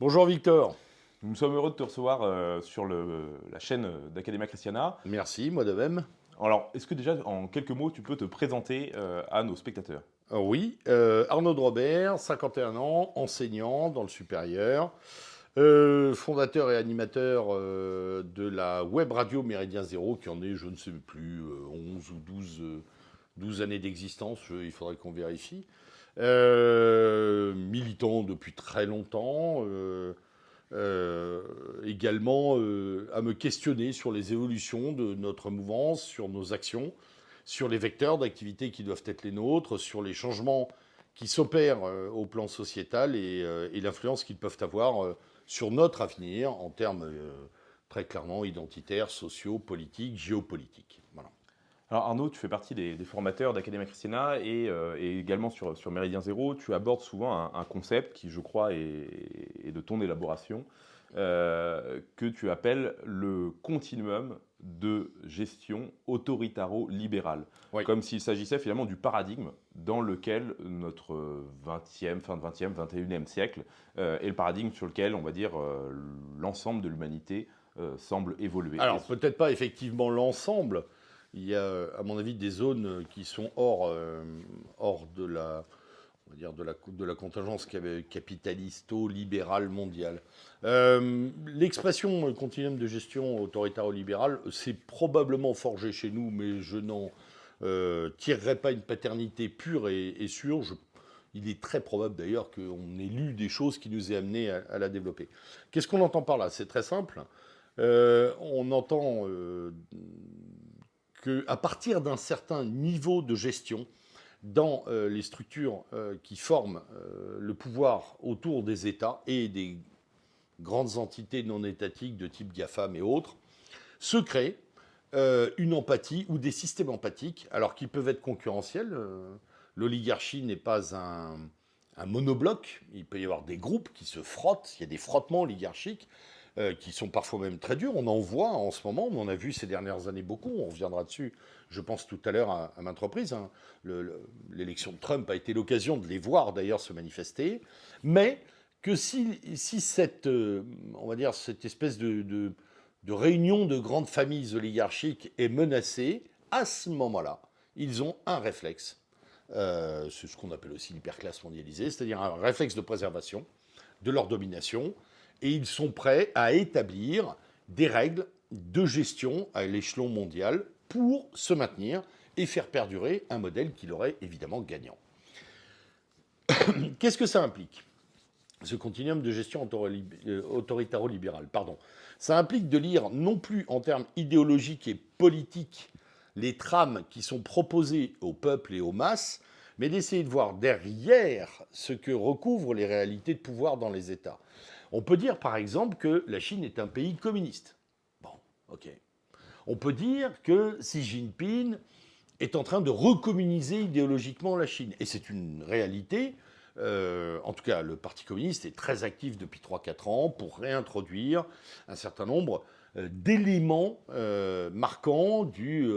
Bonjour Victor. Nous sommes heureux de te recevoir euh, sur le, la chaîne d'Academia Christiana. Merci, moi de même. Alors, est-ce que déjà, en quelques mots, tu peux te présenter euh, à nos spectateurs? Euh, Oui, euh, Arnaud de Robert, 51 ans, enseignant dans le supérieur, euh, fondateur et animateur euh, de la web radio Méridien Zéro, qui en est, je ne sais plus, euh, 11 ou 12, euh, 12 années d'existence, il faudrait qu'on vérifie. Euh, militant depuis très longtemps, euh, euh, également à me questionner sur les évolutions de notre mouvance, sur nos actions, sur les vecteurs d'activité qui doivent être les nôtres, sur les changements qui s'opèrent au plan sociétal et, et l'influence qu'ils peuvent avoir sur notre avenir en termes très clairement identitaires, sociaux, politiques, géopolitiques. Alors Arnaud, tu fais partie des, des formateurs d'Academia Christiana et, euh, et également sur, sur Méridien Zéro, tu abordes souvent un, un concept qui, je crois, est, est de ton élaboration, euh, que tu appelles le continuum de gestion autoritaro-libérale. Oui. Comme s'il s'agissait finalement du paradigme dans lequel notre 20e, fin de 20e, 21e siècle euh, est le paradigme sur lequel, on va dire, l'ensemble de l'humanité semble évoluer. Alors peut-être pas effectivement l'ensemble. Il y a, à mon avis, des zones qui sont hors, euh, hors de la, on va dire de la, de la contingence capitalisto-libérale mondiale. Euh, L'expression continuum de gestion autoritaro-libérale, c'est probablement forgé chez nous, mais je n'en euh, tirerai pas une paternité pure et, sûre. Il est très probable d'ailleurs qu'on ait lu des choses qui nous aient amené à, la développer. Qu'est-ce qu'on entend par là? C'est très simple. On entend qu'à partir d'un certain niveau de gestion, dans euh, les structures euh, qui forment euh, le pouvoir autour des États et des grandes entités non étatiques de type GAFAM et autres, se crée une empathie ou des systèmes empathiques, alors qui peuvent être concurrentiels. L'oligarchie n'est pas un monobloc, il peut y avoir des groupes qui se frottent, il y a des frottements oligarchiques euh, qui sont parfois même très durs. On en voit en ce moment, on en a vu ces dernières années beaucoup, on reviendra dessus, je pense tout à l'heure à, à maintes reprises. hein. Le- le- L'élection de Trump a été l'occasion de les voir d'ailleurs se manifester, mais que si, cette, euh, on va dire, cette espèce de réunion de grandes familles oligarchiques est menacée, à ce moment-là, ils ont un réflexe. Euh, c'est ce qu'on appelle aussi l'hyperclasse mondialisée, c'est-à-dire un réflexe de préservation de leur domination, et ils sont prêts à établir des règles de gestion à l'échelon mondial pour se maintenir et faire perdurer un modèle qui leur évidemment gagnant. Qu'est-ce que ça implique ce continuum de gestion autori- autoritaro-libérale. Ça implique de lire non plus en termes idéologiques et politiques les trames qui sont proposées au peuple et aux masses, mais d'essayer de voir derrière ce que recouvrent les réalités de pouvoir dans les États. On peut dire par exemple que la Chine est un pays communiste. Bon, ok. On peut dire que Xi Jinping est en train de recommuniser idéologiquement la Chine. Et c'est une réalité. Euh, en tout cas, le Parti communiste est très actif depuis 3-4 ans pour réintroduire un certain nombre euh, d'éléments euh, marquants du,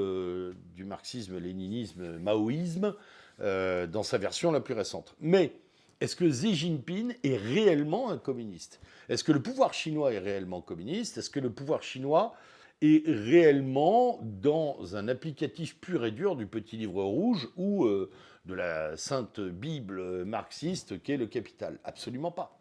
du marxisme-léninisme, maoïsme, euh, dans sa version la plus récente. Mais est-ce que Xi Jinping est réellement un communiste? Est-ce que le pouvoir chinois est réellement communiste? Est-ce que le pouvoir chinois est réellement dans un applicatif pur et dur du petit livre rouge ou euh, de la sainte Bible marxiste qu'est le capital? Absolument pas.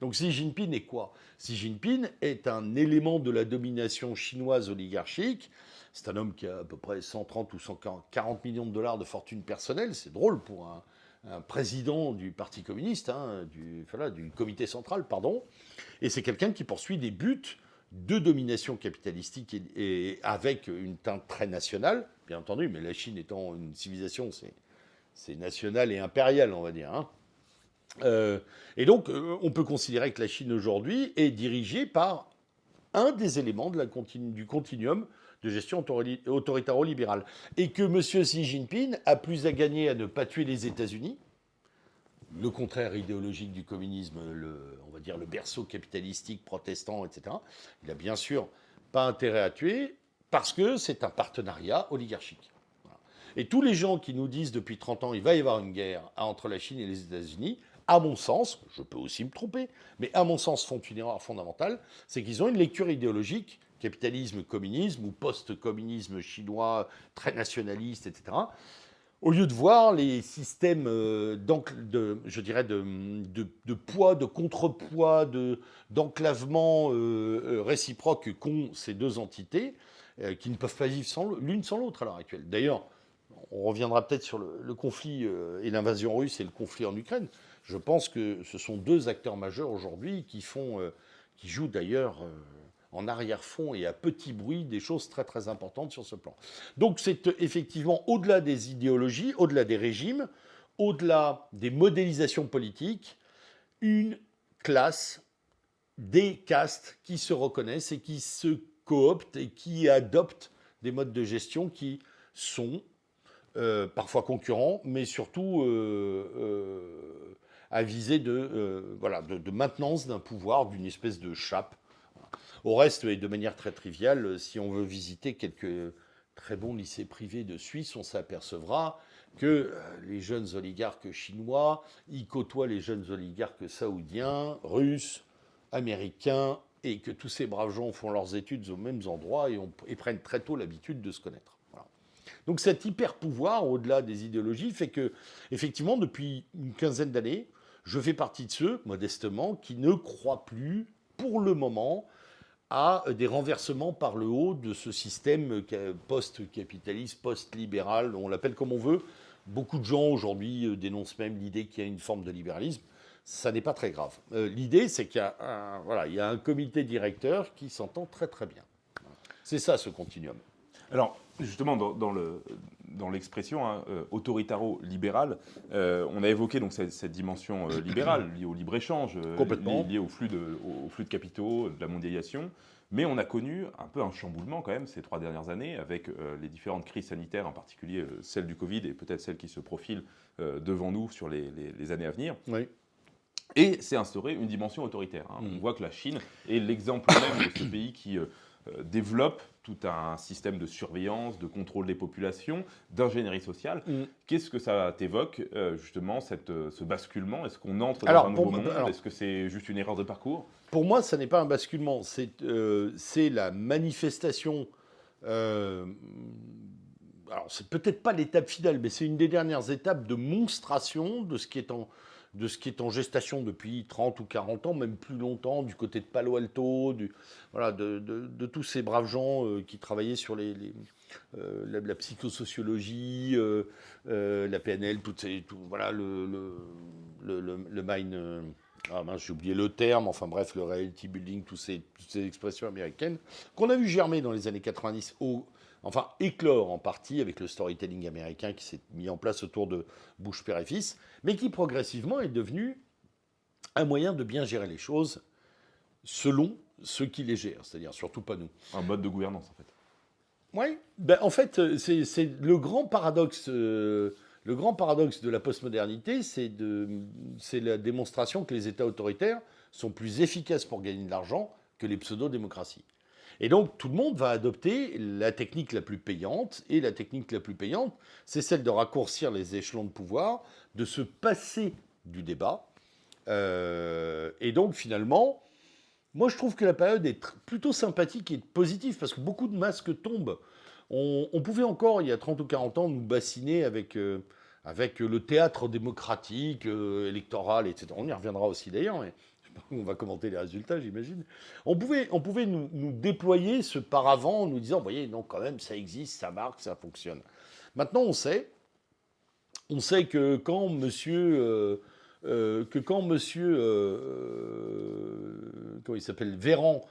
Donc Xi Jinping est quoi? Xi Jinping est un élément de la domination chinoise oligarchique. C'est un homme qui a à peu près 130 ou 140 millions de dollars de fortune personnelle. C'est drôle pour un, un président du Parti communiste, hein, du, du comité central, pardon. Et c'est quelqu'un qui poursuit des buts de domination capitalistique et, avec une teinte très nationale, bien entendu, mais la Chine étant une civilisation, c'est national et impérial, on va dire. hein. Euh, et donc, euh, on peut considérer que la Chine aujourd'hui est dirigée par un des éléments de la du continuum de gestion autori- autoritaro-libérale. Et que M. Xi Jinping a plus à gagner à ne pas tuer les États-Unis, le contraire idéologique du communisme, on va dire le berceau capitalistique protestant, etc. Il a bien sûr pas intérêt à tuer parce que c'est un partenariat oligarchique. Et tous les gens qui nous disent depuis 30 ans il va y avoir une guerre entre la Chine et les États-Unis, à mon sens, je peux aussi me tromper, mais à mon sens font une erreur fondamentale, c'est qu'ils ont une lecture idéologique, capitalisme, communisme ou post-communisme chinois très nationaliste, etc. Au lieu de voir les systèmes euh, de, je dirais de, de, poids, de contrepoids, d'enclavement euh, euh, réciproque qu'ont ces deux entités, qui ne peuvent pas vivre l'une sans l'autre à l'heure actuelle. D'ailleurs, on reviendra peut-être sur le, conflit et l'invasion russe et le conflit en Ukraine. Je pense que ce sont deux acteurs majeurs aujourd'hui qui font, qui jouent d'ailleurs en arrière-fond et à petit bruit des choses très très importantes sur ce plan. Donc c'est euh, effectivement au-delà des idéologies, au-delà des régimes, au-delà des modélisations politiques, une classe, des castes qui se reconnaissent et qui se cooptent et qui adoptent des modes de gestion qui sont euh, parfois concurrents, mais surtout euh, à viser de, voilà, de maintenance d'un pouvoir, d'une espèce de chape au reste, et de manière très triviale, si on veut visiter quelques très bons lycées privés de Suisse, on s'apercevra que euh, les jeunes oligarques chinois y côtoient les jeunes oligarques saoudiens, russes, américains, et que tous ces braves gens font leurs études aux mêmes endroits et, prennent très tôt l'habitude de se connaître. Donc cet hyper pouvoir, au-delà des idéologies, fait que, effectivement, depuis une quinzaine d'années, je fais partie de ceux, modestement, qui ne croient plus, pour le moment, à des renversements par le haut de ce système post-capitaliste, post-libéral, on l'appelle comme on veut. Beaucoup de gens aujourd'hui euh, dénoncent même l'idée qu'il y a une forme de libéralisme. Ça n'est pas très grave. Euh, l'idée, c'est qu'il y, voilà, il y a un comité directeur qui s'entend très très bien. C'est ça ce continuum. Alors, justement, dans, le, dans l'expression hein, euh, autoritaro-libérale, on a évoqué donc cette, dimension libérale liée au libre-échange, liée, au, flux de, au flux de capitaux, de la mondialisation. Mais on a connu un peu un chamboulement quand même ces trois dernières années avec euh, les différentes crises sanitaires, en particulier euh, celle du Covid et peut-être celle qui se profile euh, devant nous sur les, années à venir. Oui. Et c'est instauré une dimension autoritaire. Hein. On mm. voit que la Chine est l'exemple même de ce pays qui euh, développe tout un système de surveillance, de contrôle des populations, d'ingénierie sociale. Mm. Qu'est-ce que ça t'évoque, euh, justement, cette, euh, ce basculement? Est-ce qu'on entre dans un nouveau monde? Est-ce que c'est juste une erreur de parcours? Pour moi, ça n'est pas un basculement. C'est la manifestation. alors, c'est peut-être pas l'étape finale, mais c'est une des dernières étapes de monstration de ce qui est en, de ce qui est en gestation depuis 30 ou 40 ans, même plus longtemps, du côté de Palo Alto, voilà, de, tous ces braves gens euh, qui travaillaient sur euh, la, psychosociologie, euh, la PNL, toutes ces, tout, voilà, le, le. Ah j'ai oublié le terme, enfin bref, le reality building, toutes ces, toutes ces expressions américaines, qu'on a vu germer dans les années 90 au, enfin éclore en partie avec le storytelling américain qui s'est mis en place autour de Bush père et fils, mais qui progressivement est devenu un moyen de bien gérer les choses selon ceux qui les gèrent, c'est-à-dire surtout pas nous. Un mode de gouvernance en fait. Oui, ben, en fait c'est le grand paradoxe. Euh, le grand paradoxe de la postmodernité, c'est la démonstration que les États autoritaires sont plus efficaces pour gagner de l'argent que les pseudo-démocraties. Et donc, tout le monde va adopter la technique la plus payante. Et la technique la plus payante, c'est celle de raccourcir les échelons de pouvoir, de se passer du débat. Euh, et donc, finalement, moi, je trouve que la période est plutôt sympathique et positive, parce que beaucoup de masques tombent. On, pouvait encore, il y a 30 ou 40 ans, nous bassiner avec... Euh, avec le théâtre démocratique, euh, électoral, etc. On y reviendra aussi d'ailleurs, on va commenter les résultats, j'imagine. On pouvait, on pouvait nous, déployer ce paravent en nous disant, vous voyez, non, quand même, ça existe, ça marque, ça fonctionne. Maintenant, on sait, on sait que quand monsieur, euh, euh, que quand monsieur, euh, comment il s'appelle, Véran,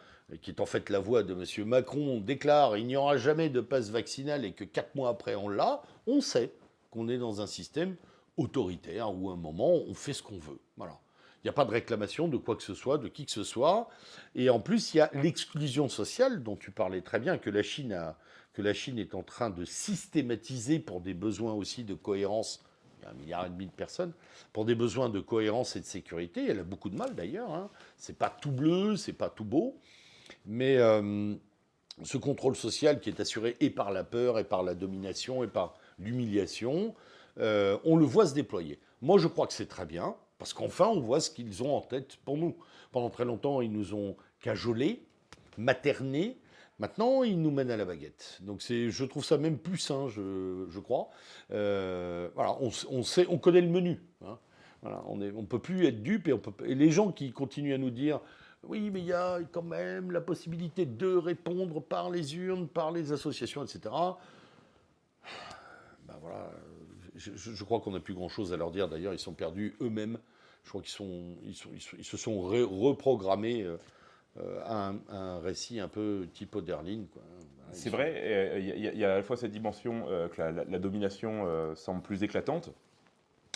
qui est en fait la voix de monsieur Macron, déclare il n'y aura jamais de passe vaccinal et que quatre mois après on l'a, on sait qu'on est dans un système autoritaire où à un moment on fait ce qu'on veut. Voilà. Il n'y a pas de réclamation de quoi que ce soit, de qui que ce soit. Et en plus, il y a l'exclusion sociale dont tu parlais très bien, que la Chine, que la Chine est en train de systématiser pour des besoins aussi de cohérence. Il y a un milliard et demi de personnes pour des besoins de cohérence et de sécurité. Elle a beaucoup de mal d'ailleurs. Hein. C'est pas tout bleu, c'est pas tout beau, mais euh, ce contrôle social qui est assuré et par la peur, et par la domination, et par l'humiliation, euh, on le voit se déployer. Moi, je crois que c'est très bien Parce qu'enfin, on voit ce qu'ils ont en tête pour nous. Pendant très longtemps, ils nous ont cajolés, maternés. Maintenant, ils nous mènent à la baguette. Donc, je trouve ça même plus sain, je, crois. Euh, voilà, on, sait, on connaît le menu. Hein. Voilà, on ne on peut plus être dupe et, et les gens qui continuent à nous dire oui, mais il y a quand même la possibilité de répondre par les urnes, par les associations, etc. Ben voilà, je, crois qu'on n'a plus grand-chose à leur dire. D'ailleurs, ils sont perdus eux-mêmes. Je crois qu'ils sont, ils, ils, se sont reprogrammés à euh, un, récit un peu type Oderlin. C'est vrai, il y, a à la fois cette dimension euh, que la, domination euh, semble plus éclatante,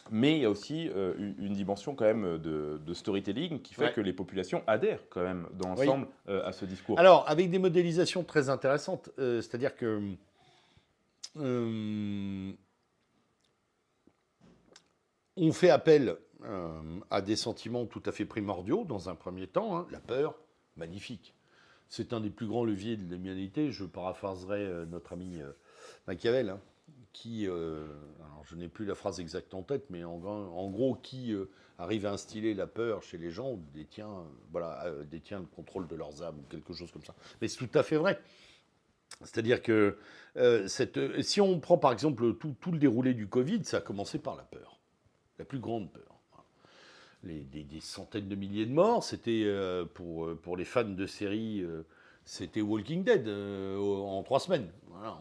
mais il y a aussi une dimension quand même de, storytelling qui fait que les populations adhèrent quand même dans l'ensemble à ce discours. Alors, avec des modélisations très intéressantes, c'est-à-dire que on fait appel euh, à des sentiments tout à fait primordiaux dans un premier temps. Hein. La peur, magnifique. C'est un des plus grands leviers de l'humanité. Je paraphraserai euh, notre ami euh, Machiavel, hein, qui, je n'ai plus la phrase exacte en tête, mais en, gros, qui arrive à instiller la peur chez les gens détient, le contrôle de leurs âmes, ou quelque chose comme ça. Mais c'est tout à fait vrai. C'est-à-dire que si on prend par exemple tout le déroulé du Covid, ça a commencé par la peur la plus grande peur. Des, centaines de milliers de morts, c'était euh, pour, euh, pour les fans de séries, euh, c'était Walking Dead en trois semaines.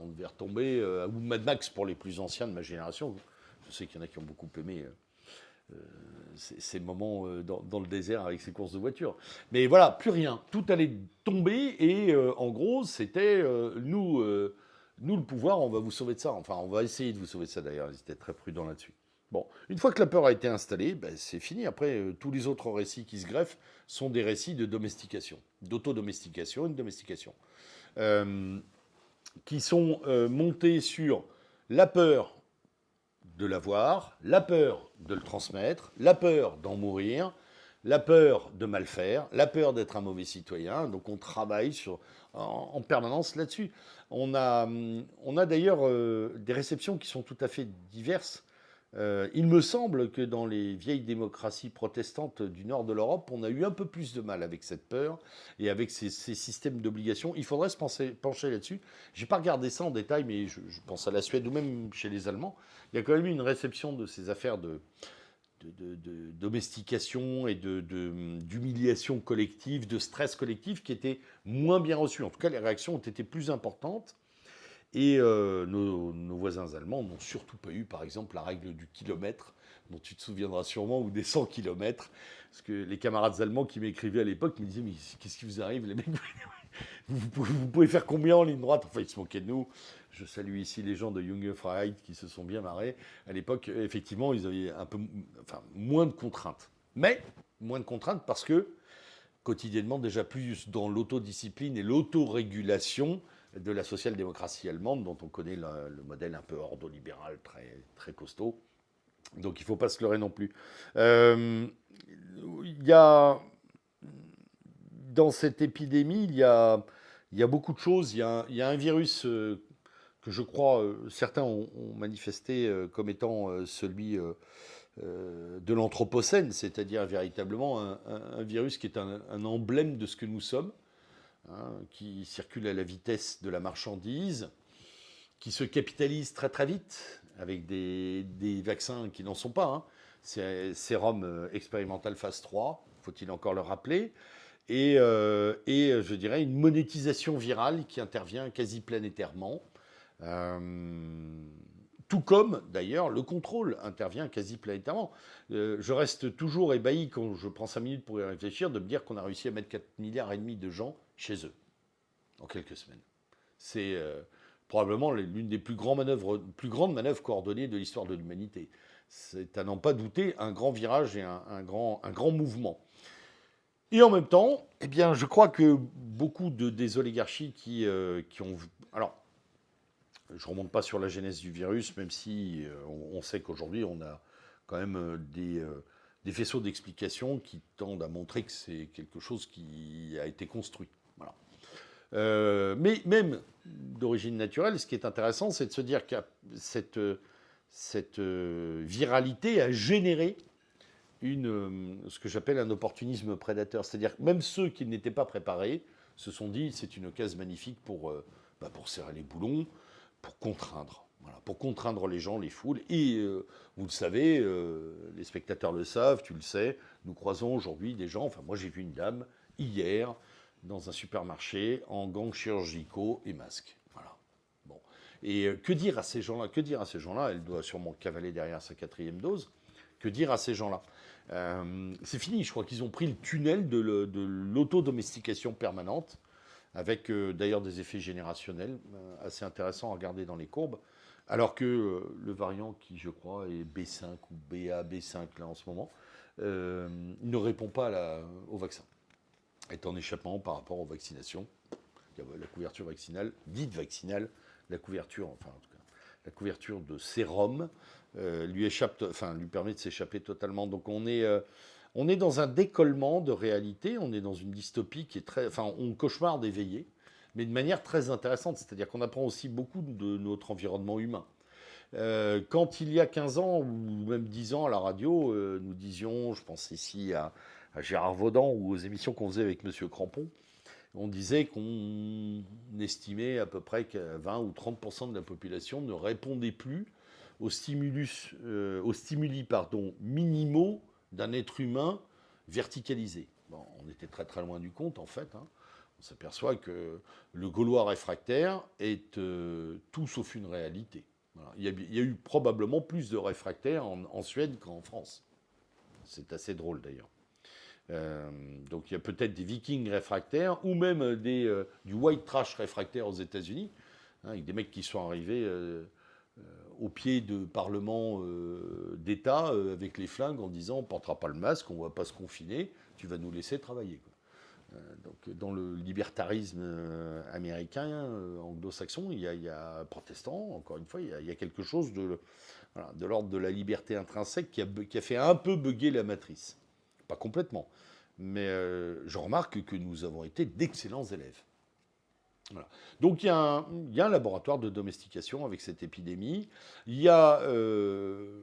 on devait retomber, ou Mad Max pour les plus anciens de ma génération. Je sais qu'il y en a qui ont beaucoup aimé ces moments dans, dans, le désert avec ces courses de voiture. Mais voilà, plus rien. Tout allait tomber et en gros, c'était nous, nous le pouvoir, on va vous sauver de ça. Enfin, on va essayer de vous sauver de ça d'ailleurs. Ils étaient très prudents là-dessus. Bon, une fois que la peur a été installée, ben, c'est fini. Après, euh, tous les autres récits qui se greffent sont des récits de domestication, d'autodomestication et de domestication, euh, qui sont euh, montés sur la peur de l'avoir, la peur de le transmettre, la peur d'en mourir, la peur de mal faire, la peur d'être un mauvais citoyen. Donc on travaille sur, en, permanence là-dessus. On a, on a d'ailleurs des réceptions qui sont tout à fait diverses euh, il me semble que dans les vieilles démocraties protestantes du nord de l'Europe, on a eu un peu plus de mal avec cette peur et avec ces, systèmes d'obligation. Il faudrait se pencher là-dessus. Je n'ai pas regardé ça en détail, mais je, pense à la Suède ou même chez les Allemands. Il y a quand même eu une réception de ces affaires de, domestication et d'humiliation collective, de stress collectif qui était moins bien reçue. En tout cas, les réactions ont été plus importantes. Et euh, nos, voisins allemands n'ont surtout pas eu, par exemple, la règle du kilomètre, dont tu te souviendras sûrement, ou des 100 kilomètres. Parce que les camarades allemands qui m'écrivaient à l'époque me disaient Mais qu'est-ce qui vous arrive, vous, pouvez, faire combien en ligne droite? Enfin, ils se moquaient de nous. Je salue ici les gens de Junge Freiheit qui se sont bien marrés. À l'époque, effectivement, ils avaient un peu, enfin, moins de contraintes. Mais moins de contraintes parce que quotidiennement, déjà plus dans l'autodiscipline et l'autorégulation, de la social-démocratie allemande, dont on connaît le, modèle un peu ordolibéral, très, très costaud. Donc il ne faut pas se leurrer non plus. Euh, il y a, dans cette épidémie, il y a, y a beaucoup de choses. Il y a, il y a un virus euh, que je crois euh, certains ont, manifesté comme étant celui de l'anthropocène, c'est-à-dire véritablement un, virus qui est un emblème de ce que nous sommes. Hein, qui circule à la vitesse de la marchandise, qui se capitalise très très vite avec des, vaccins qui n'en sont pas. Hein. Sérum euh, expérimental phase 3, faut-il encore le rappeler, et, euh, et, je dirais une monétisation virale qui intervient quasi planétairement. Euh, tout comme, d'ailleurs, le contrôle intervient quasi planétairement. je reste toujours ébahi quand je prends 5 minutes pour y réfléchir de me dire qu'on a réussi à mettre 4 milliards et demi de gens chez eux en quelques semaines. C'est euh, probablement l'une des plus, grandes manœuvres, plus grandes manœuvres coordonnées de l'histoire de l'humanité. C'est à n'en pas douter un grand virage et un, grand, mouvement. Et en même temps, eh bien, je crois que beaucoup de, des oligarchies qui, euh, ont... Alors, je ne remonte pas sur la genèse du virus, même si euh, on, sait qu'aujourd'hui, on a quand même des, des faisceaux d'explications qui tendent à montrer que c'est quelque chose qui a été construit. Euh, mais même d'origine naturelle, ce qui est intéressant, c'est de se dire que cette, euh, viralité a généré une, ce que j'appelle un opportunisme prédateur. C'est-à-dire que même ceux qui n'étaient pas préparés se sont dit c'est une case magnifique pour, bah, pour serrer les boulons, pour contraindre. Voilà, pour contraindre les gens, les foules. Et vous le savez, les spectateurs le savent, tu le sais, nous croisons aujourd'hui des gens, enfin moi j'ai vu une dame hier dans un supermarché en gants chirurgicaux et masques. Voilà. Bon. Et euh, que dire à ces gens-là Que dire à ces gens-là? Elle doit sûrement cavaler derrière sa quatrième dose. Que dire à ces gens-là? Euh, C'est fini, je crois qu'ils ont pris le tunnel de l'autodomestication permanente, avec euh, d'ailleurs des effets générationnels assez intéressants à regarder dans les courbes. Alors que le variant qui, je crois, est B5 ou BA, B5 là en ce moment, ne répond pas au vaccin est en échappement par rapport aux vaccinations. La couverture vaccinale, dite vaccinale, la couverture, enfin la couverture de sérum euh, lui échappe, enfin lui permet de s'échapper totalement. Donc on est, euh, on est dans un décollement de réalité, on est dans une dystopie qui est très, enfin on cauchemarde éveillé, mais de manière très intéressante. C'est-à-dire qu'on apprend aussi beaucoup de notre environnement humain. Euh, quand il y a 15 ans ou même 10 ans à la radio, nous disions, je pense ici à, à Gérard Vaudan ou aux émissions qu'on faisait avec M. Crampon, on disait qu'on estimait à peu près que 20 ou 30% de la population ne répondait plus aux, stimulus, euh, aux stimuli pardon, minimaux d'un être humain verticalisé. Bon, on était très très loin du compte en fait. Hein. On s'aperçoit que le Gaulois réfractaire est euh, tout sauf une réalité. Il, y a, eu probablement plus de réfractaires en Suède qu'en France. C'est assez drôle d'ailleurs. Euh, donc il y a peut-être des vikings réfractaires ou même des, euh, du white trash réfractaire aux États-Unis, hein, avec des mecs qui sont arrivés euh, au pied de parlements d'État avec les flingues en disant on ne portera pas le masque, on ne va pas se confiner, tu vas nous laisser travailler. donc dans le libertarisme américain, anglo-saxon, il, y a protestant, encore une fois, il y a, quelque chose de, de l'ordre de la liberté intrinsèque qui a, qui a fait un peu bugger la matrice. Pas complètement. Mais euh, je remarque que nous avons été d'excellents élèves. Donc il y, a un, laboratoire de domestication avec cette épidémie. Il y a euh,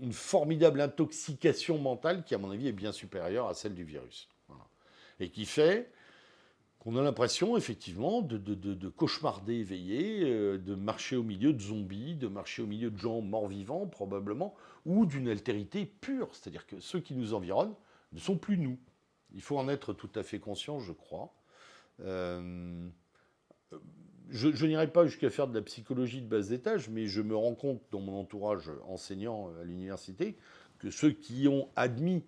une formidable intoxication mentale qui, à mon avis, est bien supérieure à celle du virus. Et qui fait qu'on a l'impression, effectivement, de, de, cauchemarder éveillé, euh, de marcher au milieu de zombies, de marcher au milieu de gens morts-vivants, probablement, ou d'une altérité pure. C'est-à-dire que ceux qui nous environnent ne sont plus nous. Il faut en être tout à fait conscient, je crois. Euh, je, je n'irai pas jusqu'à faire de la psychologie de bas étage, mais je me rends compte dans mon entourage enseignant à l'université que ceux qui ont admis,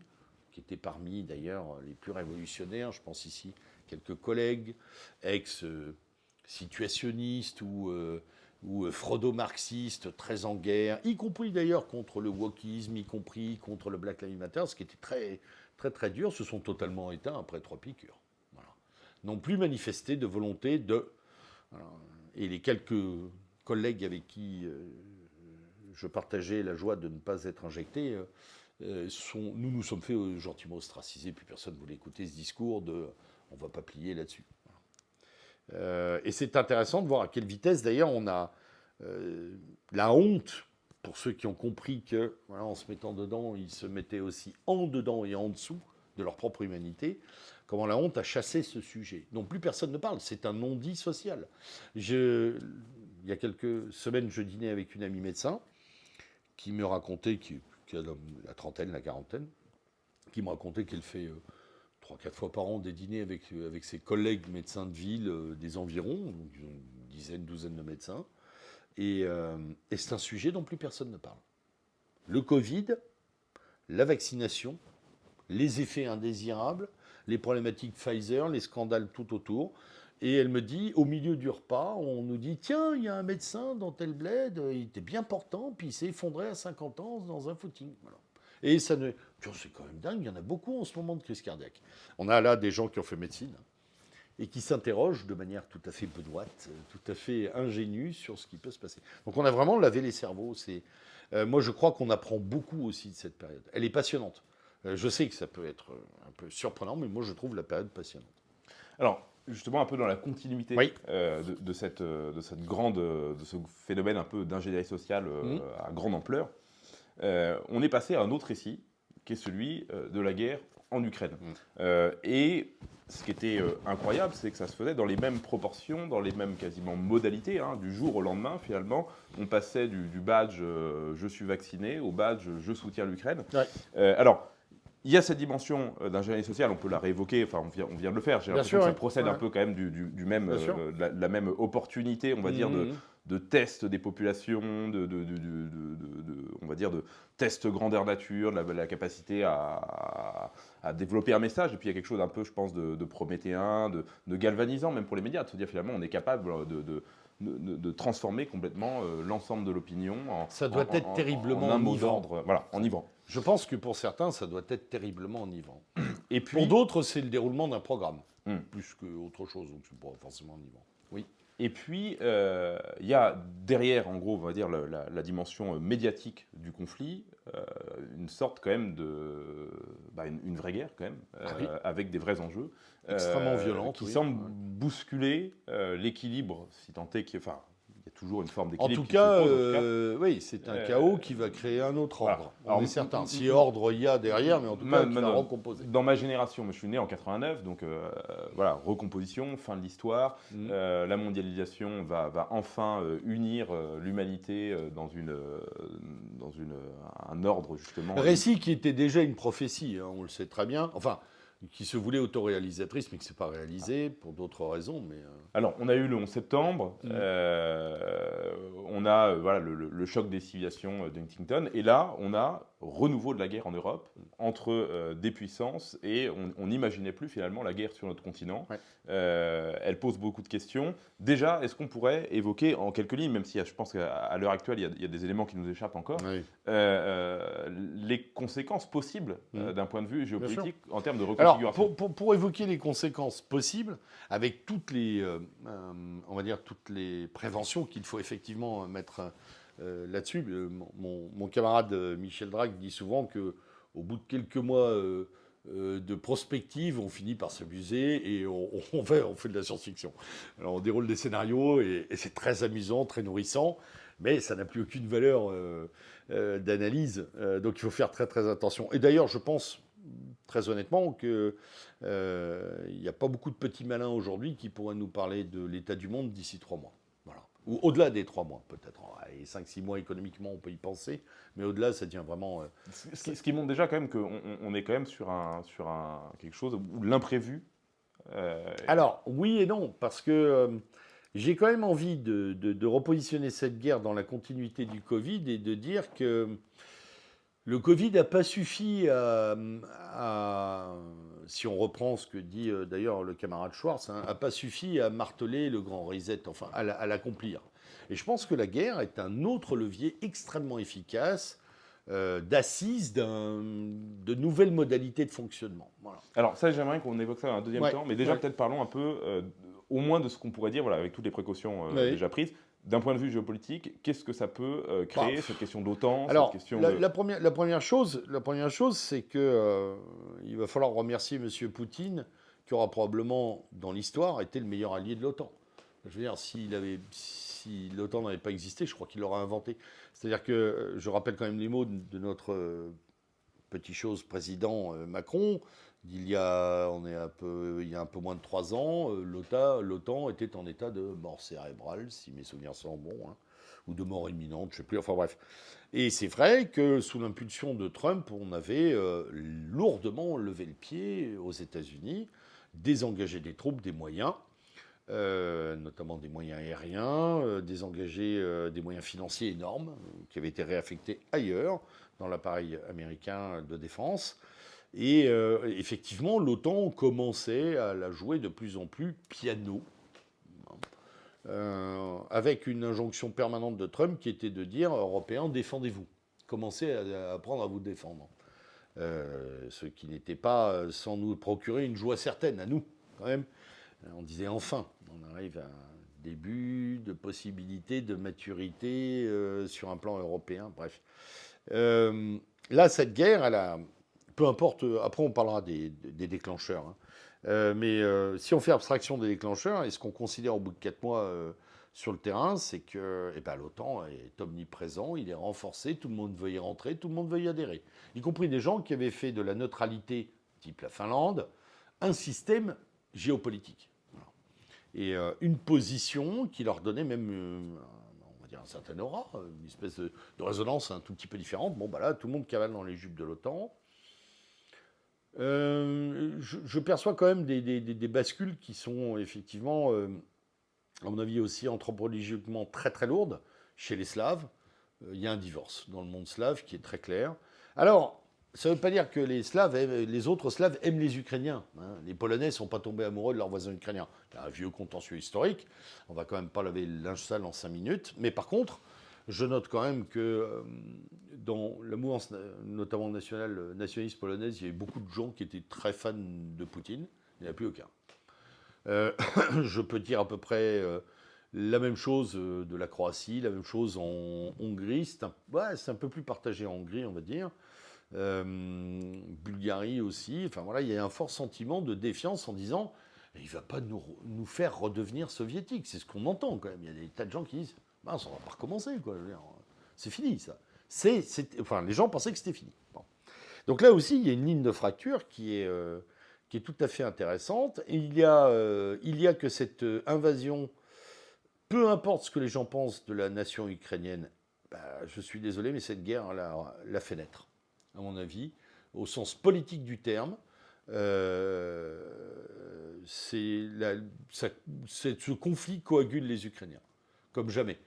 qui étaient parmi d'ailleurs les plus révolutionnaires, je pense ici quelques collègues, ex-situationnistes ou, euh, euh, freudo-marxistes très en guerre, y compris d'ailleurs contre le wokisme, y compris contre le Black Lives Matter, ce qui était très, très très dur, se sont totalement éteints après trois piqûres. Voilà. N'ont plus manifesté de volonté de... Et les quelques collègues avec qui euh, je partageais la joie de ne pas être injecté, nous nous sommes fait gentiment ostraciser, puis personne ne voulait écouter ce discours de on ne va pas plier là-dessus. Euh, et c'est intéressant de voir à quelle vitesse, d'ailleurs, on a euh, la honte, pour ceux qui ont compris que, en se mettant dedans, ils se mettaient aussi en dedans et en dessous de leur propre humanité, comment la honte a chassé ce sujet. Donc plus personne ne parle, c'est un non-dit social. Il y a quelques semaines, je dînais avec une amie médecin qui me racontait, qui, a la trentaine, la quarantaine, qui me racontait qu'elle fait... Euh, trois, quatre fois par an des dîners avec, avec ses collègues médecins de ville euh, des environs, donc une dizaine, douzaine de médecins. Euh, et, c'est un sujet dont plus personne ne parle. Le Covid, la vaccination, les effets indésirables, les problématiques Pfizer, les scandales tout autour. Et elle me dit, au milieu du repas, on nous dit Tiens, il y a un médecin dans tel bled, il était bien portant, puis il s'est effondré à 50 ans dans un footing. Et ça ne. C'est quand même dingue, il y en a beaucoup en ce moment de crise cardiaque. On a là des gens qui ont fait médecine et qui s'interrogent de manière tout à fait benoîte, tout à fait ingénue sur ce qui peut se passer. Donc on a vraiment lavé les cerveaux. C'est, euh, moi, je crois qu'on apprend beaucoup aussi de cette période. Elle est passionnante. Euh, je sais que ça peut être un peu surprenant, mais moi, je trouve la période passionnante. Alors, justement, un peu dans la continuité euh, de, cette, de cette grande, de ce phénomène un peu d'ingénierie sociale mmh. à grande ampleur. Euh, on est passé à un autre récit, qui est celui de la guerre en Ukraine. Mm. et ce qui était incroyable, c'est que ça se faisait dans les mêmes proportions, dans les mêmes quasiment modalités. hein. Du jour au lendemain, finalement, on passait du, du badge je suis vacciné au badge je soutiens l'Ukraine. Ouais. alors, il y a cette dimension euh, d'ingénierie sociale, on peut la réévoquer, enfin on vient, on vient de le faire, j'ai l'impression que ça ouais. procède Ouais. un peu quand même du, du- du même, euh, de la, de la même opportunité, on va dire, de. De test des populations, de, de- de- de- de- de- de- on va dire de test grandeur nature, de la, la capacité à, développer un message, et puis il y a quelque chose un peu, je pense, de, de prométhéen, de, de galvanisant, même pour les médias, de se dire finalement on est capable de... de- de, de- de transformer complètement euh, l'ensemble de l'opinion en, Ça doit en- être en- en- terriblement en un mot enivrant. d'ordre, voilà, enivrant. Je pense que pour certains, ça doit être terriblement enivrant. Et puis, Pour d'autres, c'est le déroulement d'un programme, Hmm. plus qu'autre chose, donc c'est pas forcément enivrant. Oui. Et puis, euh, il y a derrière, en gros, on va dire, la, la- la dimension euh, médiatique du conflit, euh, une sorte quand même de. bah, une, une vraie guerre, quand même, euh, Ah oui. avec des vrais enjeux. Extrêmement violente, Qui oui. Ouais. bousculer l'équilibre, si tant est qu'il Enfin, il y a toujours une forme En d'équilibre. tout qui se cas, pose, en tout cas. euh, oui, c'est un Euh, chaos qui va créer un autre voilà. ordre. Alors, On est certain. Si ordre il y a derrière, mais en tout Ma- cas, qui va recomposer. Dans ma génération, moi, je suis né en 89, donc euh, voilà, recomposition, fin de l'histoire. Mm. Euh, la mondialisation va, va enfin euh, unir euh, l'humanité euh, dans, une, euh, dans une, un ordre justement. Récit qui était déjà une prophétie, hein, on le sait très bien. Enfin, qui se voulait autoréalisatrice, mais qui ne s'est pas réalisée pour d'autres raisons. Mais euh, Alors, on a eu le 11 septembre, Mm. euh, on a euh, voilà, le, le- le choc des civilisations d'Huntington, et là, on a renouveau de la guerre en Europe entre euh, des puissances, et on n'imaginait plus finalement la guerre sur notre continent. Ouais. Euh, elle pose beaucoup de questions. Déjà, est-ce qu'on pourrait évoquer en quelques lignes, même si je pense qu'à l'heure actuelle, il y, a, il y a des éléments qui nous échappent encore, oui. euh, les conséquences possibles Mm. d'un point de vue géopolitique en termes de Alors, reconfiguration? pour, pour- pour évoquer les conséquences possibles, avec toutes les, on va dire toutes les préventions qu'il faut effectivement mettre euh, là-dessus, euh, mon, camarade euh, Michel Drac dit souvent que au bout de quelques mois de prospective, on finit par s'amuser et on, fait, de la science-fiction. On déroule des scénarios et, c'est très amusant, très nourrissant, mais ça n'a plus aucune valeur d'analyse. Donc, il faut faire très très attention. Et d'ailleurs, je pense très honnêtement que euh, il n'y a pas beaucoup de petits malins aujourd'hui qui pourraient nous parler de l'état du monde d'ici trois mois. Ou au-delà des trois mois, peut-être. Et cinq, six mois économiquement, on peut y penser. Mais au-delà, ça devient vraiment. euh, Ce qui, ce qui montre déjà quand même qu'on on- on est quand même sur, un, sur un, quelque chose où l'imprévu. euh, Alors, oui et non, parce que euh, j'ai quand même envie de, de- de repositionner cette guerre dans la continuité du Covid et de dire que le Covid n'a pas suffi à, à- si on reprend ce que dit euh, d'ailleurs le camarade Schwartz, n'a pas suffi à marteler le grand reset, enfin à la- à l'accomplir. Et je pense que la guerre est un autre levier extrêmement efficace euh, d'assise d'un- de nouvelles modalités de fonctionnement. Voilà. Alors ça, j'aimerais qu'on évoque ça dans un deuxième Ouais, temps, mais déjà ouais. peut-être parlons un peu, euh, au moins de ce qu'on pourrait dire, voilà, avec toutes les précautions euh, déjà prises. D'un point de vue géopolitique, qu'est-ce que ça peut euh, créer, Bah, cette question d'OTAN, Alors, cette question la, de... la première, la première chose, la première chose, c'est que euh, il va falloir remercier M. Poutine, qui aura probablement, dans l'histoire, été le meilleur allié de l'OTAN. Je veux dire, s'il avait, si l'OTAN n'avait pas existé, je crois qu'il l'aurait inventé. C'est-à-dire que, euh, je rappelle quand même les mots de, de notre euh, petit chose président Macron. Il y a, on est un peu, il y a un peu moins de trois ans, euh, l'OTAN, était en état de mort cérébrale, si mes souvenirs sont bons, hein, ou de mort imminente, je sais plus. Enfin bref. Et c'est vrai que sous l'impulsion de Trump, on avait euh, lourdement levé le pied aux États-Unis, désengagé des troupes, des moyens, euh, notamment des moyens aériens, désengagé des moyens financiers énormes qui avaient été réaffectés ailleurs dans l'appareil américain de défense. Et euh, effectivement, l'OTAN commençait à la jouer de plus en plus piano, euh, avec une injonction permanente de Trump qui était de dire Européens, défendez-vous. Commencez à, apprendre à vous défendre. Euh, ce qui n'était pas sans nous procurer une joie certaine à nous, quand même. On disait enfin, on arrive à un début de possibilité de maturité sur un plan européen, bref. Là, cette guerre, elle a, peu importe, après on parlera des, déclencheurs, hein. Euh, mais euh, si on fait abstraction des déclencheurs, est-ce qu'on considère au bout de quatre mois euh, sur le terrain, c'est que eh ben, l'OTAN est omniprésent, il est renforcé, tout le monde veut y rentrer, tout le monde veut y adhérer. Y compris des gens qui avaient fait de la neutralité, type la Finlande, un système géopolitique. Et euh, une position qui leur donnait même, euh, on va dire, un certain aura, une espèce de, résonance un tout petit peu différente. Bon, bah là, tout le monde cavale dans les jupes de l'OTAN. Euh, je, perçois quand même des, bascules qui sont effectivement, à mon avis aussi anthropologiquement très très lourdes. Chez les Slaves, il y a un divorce dans le monde slave qui est très clair. Alors, ça ne veut pas dire que les, Slaves, les autres Slaves aiment les Ukrainiens. Hein. Les Polonais ne sont pas tombés amoureux de leurs voisins ukrainiens. C'est un vieux contentieux historique. On va quand même pas laver le linge sale en cinq minutes. Mais par contre, je note quand même que euh, dans la mouvance, notamment nationale, nationaliste polonaise, il y avait beaucoup de gens qui étaient très fans de Poutine. Il n'y en a plus aucun. Euh, je peux dire à peu près euh, la même chose de la Croatie, la même chose en Hongrie. C'est un, peu plus partagé en Hongrie, on va dire. Euh, Bulgarie aussi. Enfin voilà, il y a un fort sentiment de défiance en disant il ne va pas nous, nous, faire redevenir soviétiques. C'est ce qu'on entend quand même. Il y a des tas de gens qui disent bah, on va pas recommencer. C'est fini ça. Enfin, les gens pensaient que c'était fini. Donc là aussi, il y a une ligne de fracture qui est, euh, qui est tout à fait intéressante. il, y a, euh, il y a que cette invasion, peu importe ce que les gens pensent de la nation ukrainienne, bah, je suis désolé, mais cette guerre la, la fait naître à mon avis, au sens politique du terme. Euh, c'est ce conflit coagule les Ukrainiens, comme jamais.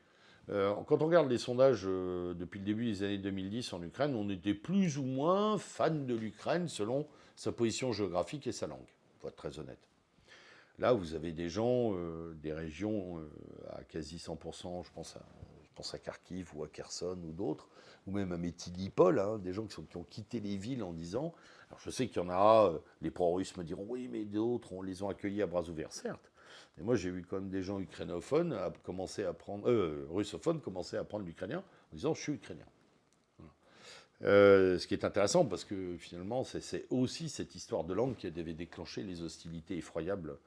Euh, quand on regarde les sondages euh, depuis le début des années 2010 en Ukraine, on était plus ou moins fan de l'Ukraine selon sa position géographique et sa langue, pour être très honnête. Là, vous avez des gens, des régions à quasi 100%, je pense à, je Kharkiv ou à Kherson ou d'autres, ou même à Métilipol, hein, des gens qui, ont quitté les villes en disant, je sais qu'il y en a, euh, les pro-russes me diront, oui, mais d'autres, on les ont accueillis à bras ouverts, certes. Mais moi, j'ai vu quand même des gens ukrainophones commencer à euh, russophones commencer à apprendre l'ukrainien en disant, je suis ukrainien. Euh, ce qui est intéressant parce que finalement, c'est aussi cette histoire de langue qui avait déclenché les hostilités effroyables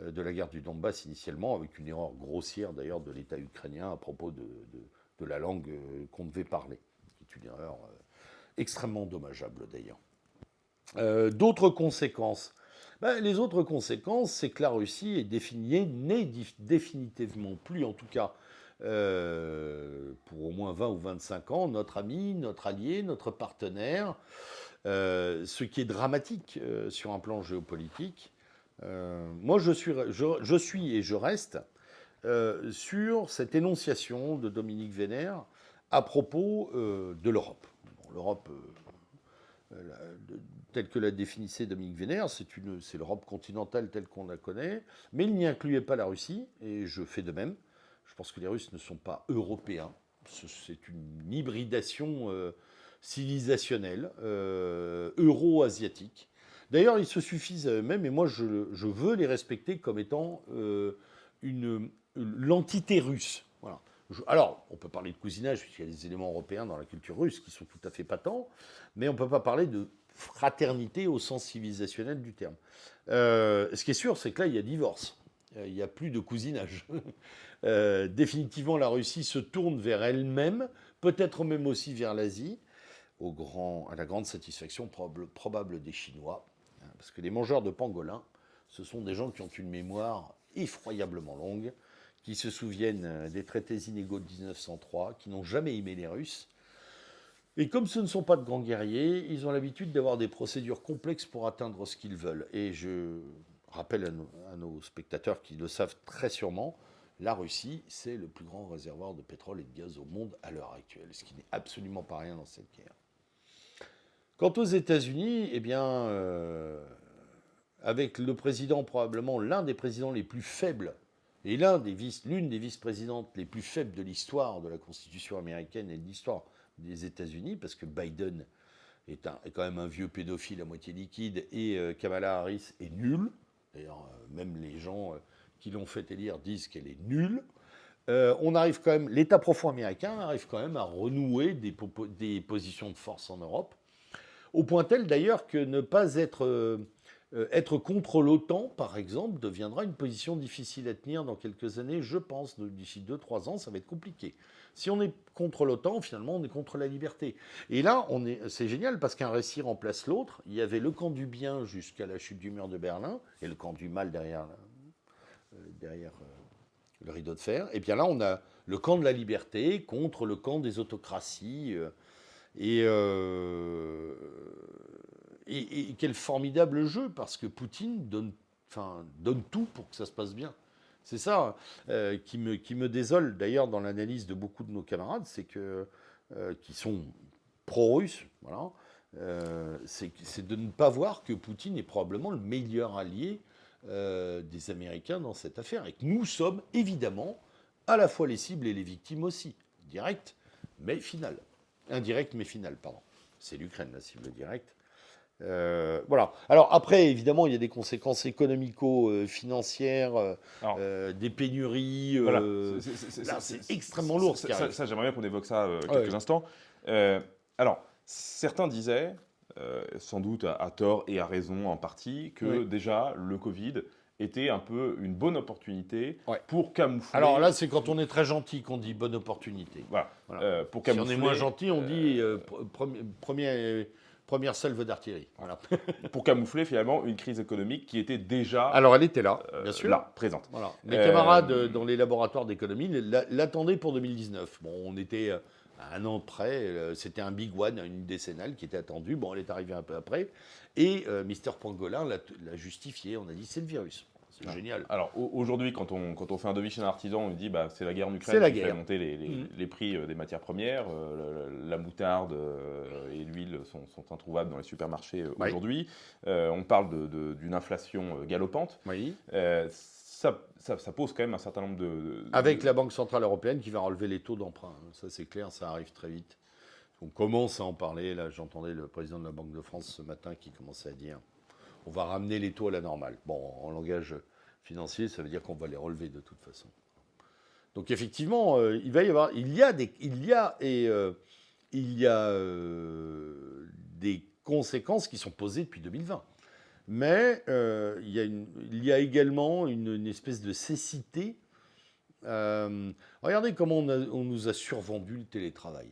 euh, de la guerre du Donbass initialement, avec une erreur grossière d'ailleurs de l'État ukrainien à propos de, la langue qu'on devait parler une erreur extrêmement dommageable d'ailleurs. D'autres conséquences ben, Les autres conséquences, c'est que la Russie est définie, n'est définitivement plus, en tout cas euh, pour au moins 20 ou 25 ans, notre ami, notre allié, notre partenaire, ce qui est dramatique sur un plan géopolitique. moi, je suis, et je reste sur cette énonciation de Dominique Vénère à propos euh, de l'Europe. L'Europe, euh, euh, telle que la définissait Dominique Vénère, c'est l'Europe continentale telle qu'on la connaît, mais il n'y incluait pas la Russie, et je fais de même. Je pense que les Russes ne sont pas européens. C'est une hybridation civilisationnelle, euro-asiatique. D'ailleurs, ils se suffisent à eux-mêmes, et moi, je, veux les respecter comme étant l'entité russe. Alors, on peut parler de cousinage, puisqu'il y a des éléments européens dans la culture russe qui sont tout à fait patents, mais on ne peut pas parler de fraternité au sens civilisationnel du terme. Euh, ce qui est sûr, c'est que là, il y a divorce. Euh, il n'y a plus de cousinage. Euh, définitivement, la Russie se tourne vers elle-même, peut-être même aussi vers l'Asie, à la grande satisfaction probable, des Chinois. Hein, parce que les mangeurs de pangolins, ce sont des gens qui ont une mémoire effroyablement longue qui se souviennent des traités inégaux de 1903, qui n'ont jamais aimé les Russes. Et comme ce ne sont pas de grands guerriers, ils ont l'habitude d'avoir des procédures complexes pour atteindre ce qu'ils veulent. Et je rappelle à nos, spectateurs qui le savent très sûrement, la Russie, c'est le plus grand réservoir de pétrole et de gaz au monde à l'heure actuelle, ce qui n'est absolument pas rien dans cette guerre. Quant aux États-Unis, eh bien, euh, avec le président, probablement l'un des présidents les plus faibles et l'une des, vice, des vice-présidentes les plus faibles de l'histoire de la Constitution américaine et de l'histoire des États-Unis, parce que Biden est, quand même un vieux pédophile à moitié liquide et euh, Kamala Harris est nulle. D'ailleurs, euh, même les gens euh, qui l'ont fait élire disent qu'elle est nulle. on arrive quand même, l'État profond américain arrive quand même à renouer des, positions de force en Europe, au point tel d'ailleurs que ne pas être contre l'OTAN, par exemple, deviendra une position difficile à tenir dans quelques années, je pense. D'ici 2-3 ans, ça va être compliqué. Si on est contre l'OTAN, finalement, on est contre la liberté. Et là, c'est génial parce qu'un récit remplace l'autre. Il y avait le camp du bien jusqu'à la chute du mur de Berlin et le camp du mal derrière, euh, derrière euh, le rideau de fer. Et bien là, on a le camp de la liberté contre le camp des autocraties. et et, quel formidable jeu, parce que Poutine donne, donne tout pour que ça se passe bien. C'est ça euh, qui, me, qui me désole d'ailleurs dans l'analyse de beaucoup de nos camarades, c'est que euh, qui sont pro-russes, voilà, euh, c'est de ne pas voir que Poutine est probablement le meilleur allié des Américains dans cette affaire, et que nous sommes évidemment à la fois les cibles et les victimes aussi, direct mais final, indirect mais final, pardon. C'est l'Ukraine la cible directe. Euh, voilà. Alors après, évidemment, il y a des conséquences économico-financières, euh, euh, des pénuries. c'est extrêmement lourd. Ça, j'aimerais bien qu'on évoque ça quelques instants. alors, certains disaient, sans doute à, tort et à raison en partie, que déjà le Covid était un peu une bonne opportunité pour camoufler. Alors là, c'est quand on est très gentil qu'on dit bonne opportunité. Voilà. pour camoufler, si on est moins gentil, on dit premier première salve d'artillerie. Voilà. pour camoufler finalement une crise économique qui était déjà. Alors elle était là, bien sûr. Là, présente. Voilà. Mes camarades euh, dans les laboratoires d'économie l'attendaient pour 2019. Bon, on était à un an près. Euh, c'était un big one, une décennale qui était attendue. Bon, elle est arrivée un peu après. Et euh, Mister Pangolin l'a justifié. On a dit c'est le virus. C'est génial. Alors aujourd'hui, quand on, quand on fait un devis chez un artisan, on dit bah, c'est la guerre en Ukraine qui fait monter les, mm. les, prix euh, des matières premières. Euh, la, moutarde euh, et l'huile sont, sont, introuvables dans les supermarchés aujourd'hui. on parle d'une inflation galopante. Oui. Ça, ça, pose quand même un certain nombre de, Avec la Banque Centrale Européenne qui va relever les taux d'emprunt. Hein. Ça, c'est clair, ça arrive très vite. On commence à en parler. Là, j'entendais le président de la Banque de France ce matin qui commençait à dire on va ramener les taux à la normale. Bon, en langage financier, ça veut dire qu'on va les relever de toute façon. Donc effectivement, euh, il va y avoir, il y a des, il y a et euh, il y a euh, des conséquences qui sont posées depuis 2020. Mais il y, a également une, espèce de cécité. regardez comment on, nous a survendu le télétravail.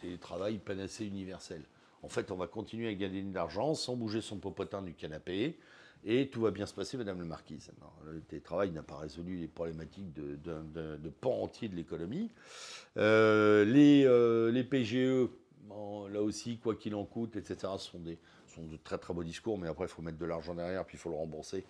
Télétravail panacée universel. En fait, on va continuer à gagner de l'argent sans bouger son popotin du canapé. Et tout va bien se passer, Madame la Marquise. le télétravail n'a pas résolu les problématiques de, de, pan entier de l'économie. Euh, les, euh, PGE, là aussi, quoi qu'il en coûte, etc., sont, des, sont de très très beaux discours, mais après, il faut mettre de l'argent derrière, puis il faut le rembourser.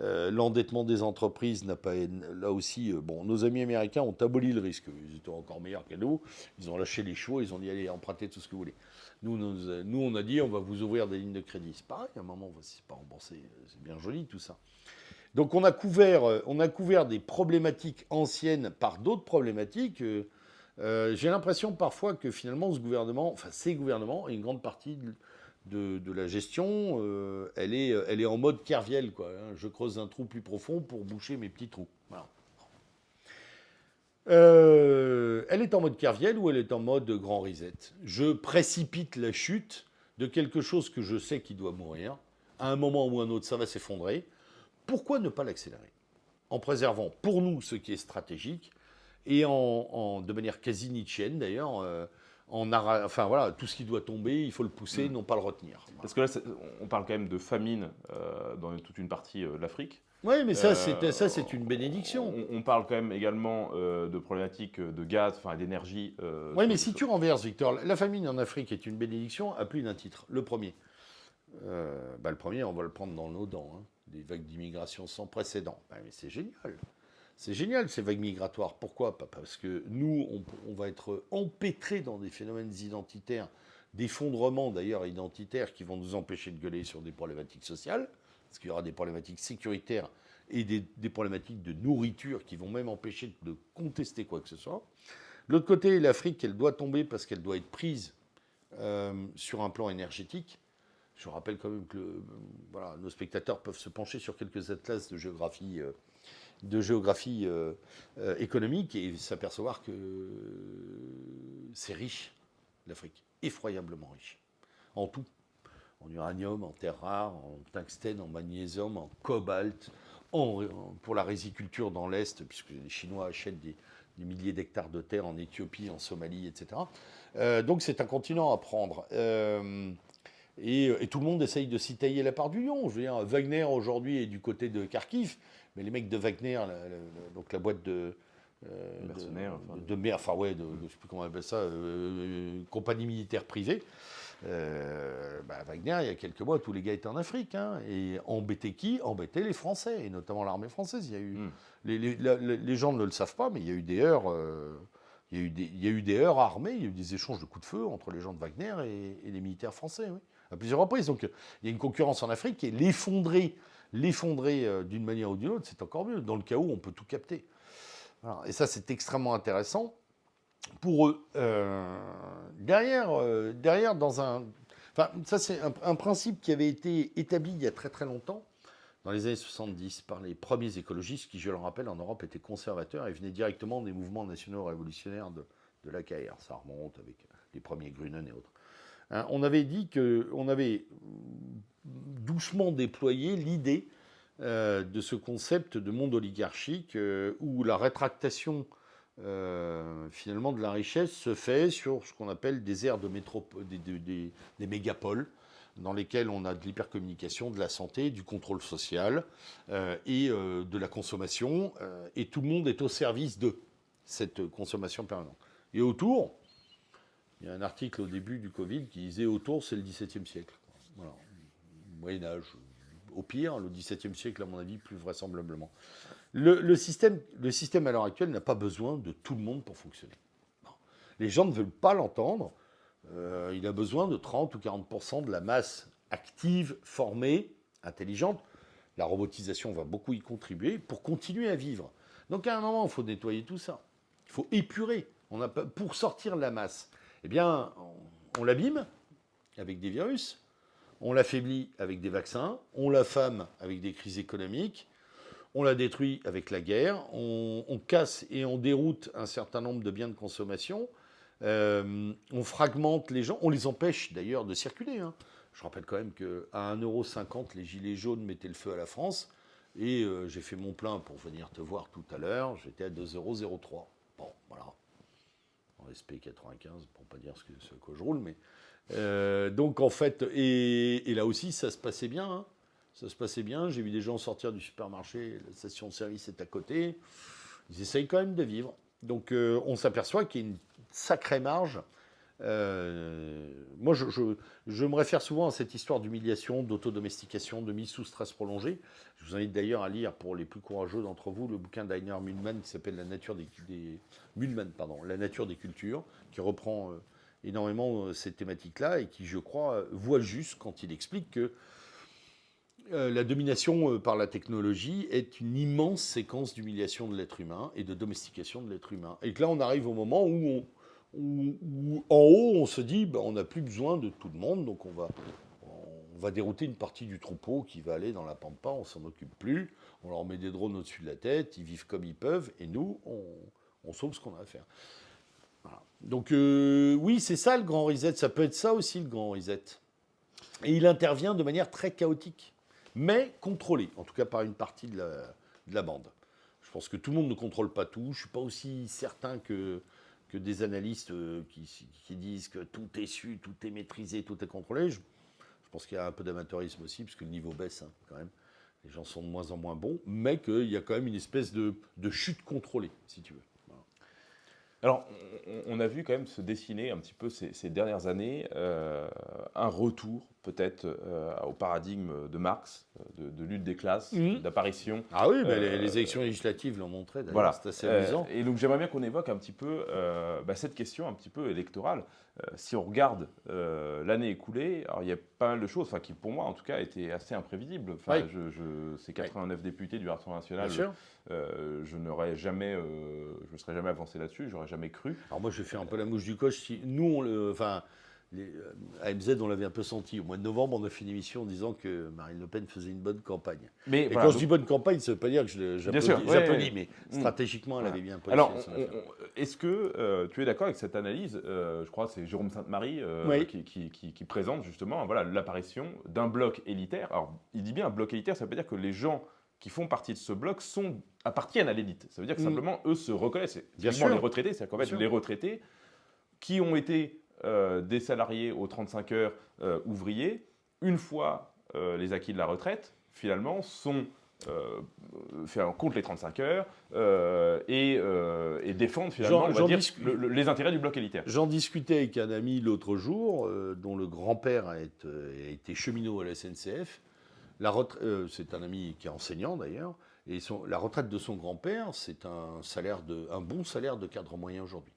Euh, l'endettement des entreprises n'a pas. Là aussi, bon, nos amis américains ont aboli le risque. Ils étaient encore meilleurs que nous. Ils ont lâché les chevaux, ils ont dit allez, empruntez tout ce que vous voulez. Nous, on a dit on va vous ouvrir des lignes de crédit. C'est pareil, à un moment, c'est pas remboursé. C'est bien joli tout ça. Donc on a couvert, euh, on a couvert des problématiques anciennes par d'autres problématiques. J'ai l'impression parfois que finalement ce gouvernement, enfin ces gouvernements, et une grande partie de, la gestion, euh, elle, est, elle est en mode Kerviel. Quoi, hein. Je creuse un trou plus profond pour boucher mes petits trous. Euh, elle est en mode Kerviel ou elle est en mode grand reset? Je précipite la chute de quelque chose que je sais qui doit mourir. À un moment ou un autre, ça va s'effondrer. Pourquoi ne pas l'accélérer? En préservant pour nous ce qui est stratégique et en, de manière quasi nietzschéenne d'ailleurs. Euh, enfin voilà, tout ce qui doit tomber, il faut le pousser, mm. non pas le retenir. Parce que là, on parle quand même de famine euh, dans toute une partie de l'Afrique. Oui, mais ça, c'est ça, c'est une bénédiction. On, parle quand même également euh, de problématiques de gaz, enfin d'énergie. oui, mais si tu renverses, Victor, la famine en Afrique est une bénédiction à plus d'un titre. Le premier, bah, le premier, on va le prendre dans nos dents. Hein. Des vagues d'immigration sans précédent. Bah, mais c'est génial. C'est génial ces vagues migratoires. Pourquoi? Parce que nous, on, va être empêtrés dans des phénomènes identitaires, d'effondrement d'ailleurs identitaires qui vont nous empêcher de gueuler sur des problématiques sociales, parce qu'il y aura des problématiques sécuritaires et des, problématiques de nourriture qui vont même empêcher de contester quoi que ce soit. L'autre côté, l'Afrique, elle doit tomber parce qu'elle doit être prise euh, sur un plan énergétique. Je rappelle quand même que nos spectateurs peuvent se pencher sur quelques atlas de géographie. De géographie euh, euh, économique et s'apercevoir que c'est riche, l'Afrique, effroyablement riche, en tout. En uranium, en terre rare, en tungstène, en magnésium, en cobalt, pour la riziculture dans l'Est, puisque les Chinois achètent des, milliers d'hectares de terre en Éthiopie, en Somalie, etc. Euh, donc c'est un continent à prendre. Euh, et, tout le monde essaye de s'y tailler la part du lion. Je veux dire, Wagner aujourd'hui est du côté de Kharkiv, mais les mecs de Wagner, donc la boîte de, euh, Mercenaires, de, de, enfin ouais, de, je sais plus comment on appelle ça, compagnie militaire privée. Euh, bah, Wagner, il y a quelques mois, tous les gars étaient en Afrique. Hein, et embêtaient qui? Embêtaient les Français, et notamment l'armée française. Il y a eu, hmm. les, gens ne le savent pas, mais il y a eu des heures. Euh, il, y a eu des, il y a eu des heures armées, il y a eu des échanges de coups de feu entre les gens de Wagner et, les militaires français, à plusieurs reprises. Donc il y a une concurrence en Afrique et l'effondrer, l'effondrer euh, d'une manière ou d'une autre, c'est encore mieux. Dans le cas où on peut tout capter. Et ça, c'est extrêmement intéressant pour eux. Euh, derrière, euh, derrière, dans un. Enfin, ça, c'est un, principe qui avait été établi il y a très très longtemps, dans les années 70, par les premiers écologistes qui, je le rappelle, en Europe étaient conservateurs et venaient directement des mouvements nationaux révolutionnaires de, de l'AKR. Ça remonte avec les premiers Grunen et autres. Hein, on avait dit qu'on avait doucement déployé l'idée euh, de ce concept de monde oligarchique où la rétractation euh, finalement de la richesse se fait sur ce qu'on appelle des aires de métropole, des, mégapoles, dans lesquelles on a de l'hypercommunication, de la santé, du contrôle social euh, et euh, de la consommation, et tout le monde est au service de cette consommation permanente. Et autour, il y a un article au début du Covid qui disait autour, c'est le XVIIe siècle. Voilà. Moyen Âge, au pire, le XVIIe siècle, à mon avis, plus vraisemblablement. Le, système, le système à l'heure actuelle n'a pas besoin de tout le monde pour fonctionner. Les gens ne veulent pas l'entendre. Euh, il a besoin de 30 ou 40% de la masse active, formée, intelligente. La robotisation va beaucoup y contribuer pour continuer à vivre. Donc à un moment, il faut nettoyer tout ça. Il faut épurer. Pour sortir de la masse, eh bien, on, on l'abîme avec des virus, on l'affaiblit avec des vaccins, on l'affame avec des crises économiques, on la détruit avec la guerre, on, casse et on déroute un certain nombre de biens de consommation, euh, on fragmente les gens, on les empêche d'ailleurs de circuler. Hein. Je rappelle quand même qu'à 1,50€, les gilets jaunes mettaient le feu à la France, et euh, j'ai fait mon plein pour venir te voir tout à l'heure, j'étais à 2,03€. Bon, voilà. En SP95, pour pas dire ce, que, je roule, mais... Euh, donc en fait, et, là aussi, ça se passait bien. Hein ça se passait bien. J'ai vu des gens sortir du supermarché, la station de service est à côté. Ils essayent quand même de vivre. Donc euh, on s'aperçoit qu'il y a une sacrée marge. Euh, moi, je, me réfère souvent à cette histoire d'humiliation, d'autodomestication, de mise sous stress prolongé. Je vous invite d'ailleurs à lire, pour les plus courageux d'entre vous, le bouquin d'Ainer Mühlmann qui s'appelle La nature des, pardon, La nature des cultures, qui reprend euh, énormément ces thématiques-là et qui, je crois, voit juste quand il explique que euh, la domination euh, par la technologie est une immense séquence d'humiliation de l'être humain et de domestication de l'être humain. Et que là, on arrive au moment où, en haut, on se dit, ben, on n'a plus besoin de tout le monde, donc on va, on dérouter une partie du troupeau qui va aller dans la pampa, on s'en occupe plus, on leur met des drones au-dessus de la tête, ils vivent comme ils peuvent, et nous, on, sauve ce qu'on a à faire. Donc euh, oui, c'est ça le grand reset, ça peut être ça aussi le grand reset. Et il intervient de manière très chaotique mais contrôlé, en tout cas par une partie de la, bande. Je pense que tout le monde ne contrôle pas tout. Je ne suis pas aussi certain que, que des analystes euh, qui, disent que tout est su, tout est maîtrisé, tout est contrôlé. Je, pense qu'il y a un peu d'amateurisme aussi, puisque le niveau baisse hein, quand même. Les gens sont de moins en moins bons, mais qu'il y a quand même une espèce de, chute contrôlée, si tu veux. Alors, on, a vu quand même se dessiner un petit peu ces, dernières années euh, un retour peut-être euh, au paradigme de Marx, euh, de, lutte des classes, mhm. d'apparition. Ah oui, mais les, euh, élections législatives l'ont montré, voilà. c'est assez amusant. et donc j'aimerais bien qu'on évoque un petit peu bah, cette question un petit peu électorale. si on regarde l'année écoulée, alors il y a pas mal de choses, enfin, qui pour moi en tout cas étaient assez imprévisibles. Enfin, je, je, ces 89 députés du Rassemblement national, je n'aurais jamais, je ne serais jamais avancé là-dessus, j'aurais jamais cru. Alors moi je fais un peu la mouche du coche. Si nous, on le, enfin, euh, AMZ, on l'avait un peu senti. Au mois de novembre, on a fait une émission en disant que Marine Le Pen faisait une bonne campagne. Mais et quand je dis bonne campagne, ça ne veut pas dire que j'applaudis, mais mm. stratégiquement, elle avait bien positionné. Alors, est-ce que euh, tu es d'accord avec cette analyse Je crois que c'est Jérôme Sainte-Marie qui, présente justement voilà, l'apparition d'un bloc élitaire. Alors, il dit bien un bloc élitaire, ça veut pas dire que les gens qui font partie de ce bloc sont, appartiennent à l'élite. Ça veut dire que mm. simplement, eux se reconnaissent. Bien sûr. les retraités, c'est-à-dire qu'en fait, les retraités qui ont été euh, des salariés aux 35 heures euh, ouvriers, une fois euh, les acquis de la retraite, finalement, sont compte les 35 heures et, défendent finalement les intérêt du bloc élitaire. J'en discutais avec un ami l'autre jour, dont le grand-père a, été cheminot à la SNCF. c'est un ami qui est enseignant d'ailleurs, et la retraite de son grand-père, c'est un, salaire de, un bon salaire de cadre moyen aujourd'hui.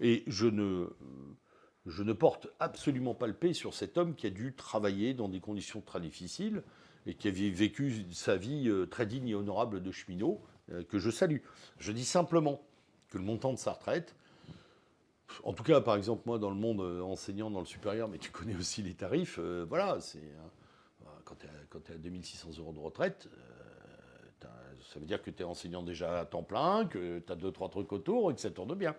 Et je ne, porte absolument pas le paix sur cet homme qui a dû travailler dans des conditions très difficiles et qui a vécu sa vie euh, très digne et honorable de cheminot, euh, que je salue. Je dis simplement que le montant de sa retraite, en tout cas, par exemple, moi, dans le monde euh, enseignant dans le supérieur, mais tu connais aussi les tarifs, voilà, c'est quand tu es, à 2600 euros de retraite, ça veut dire que tu es enseignant déjà à temps plein, que tu as deux, trois trucs autour et que ça tourne bien.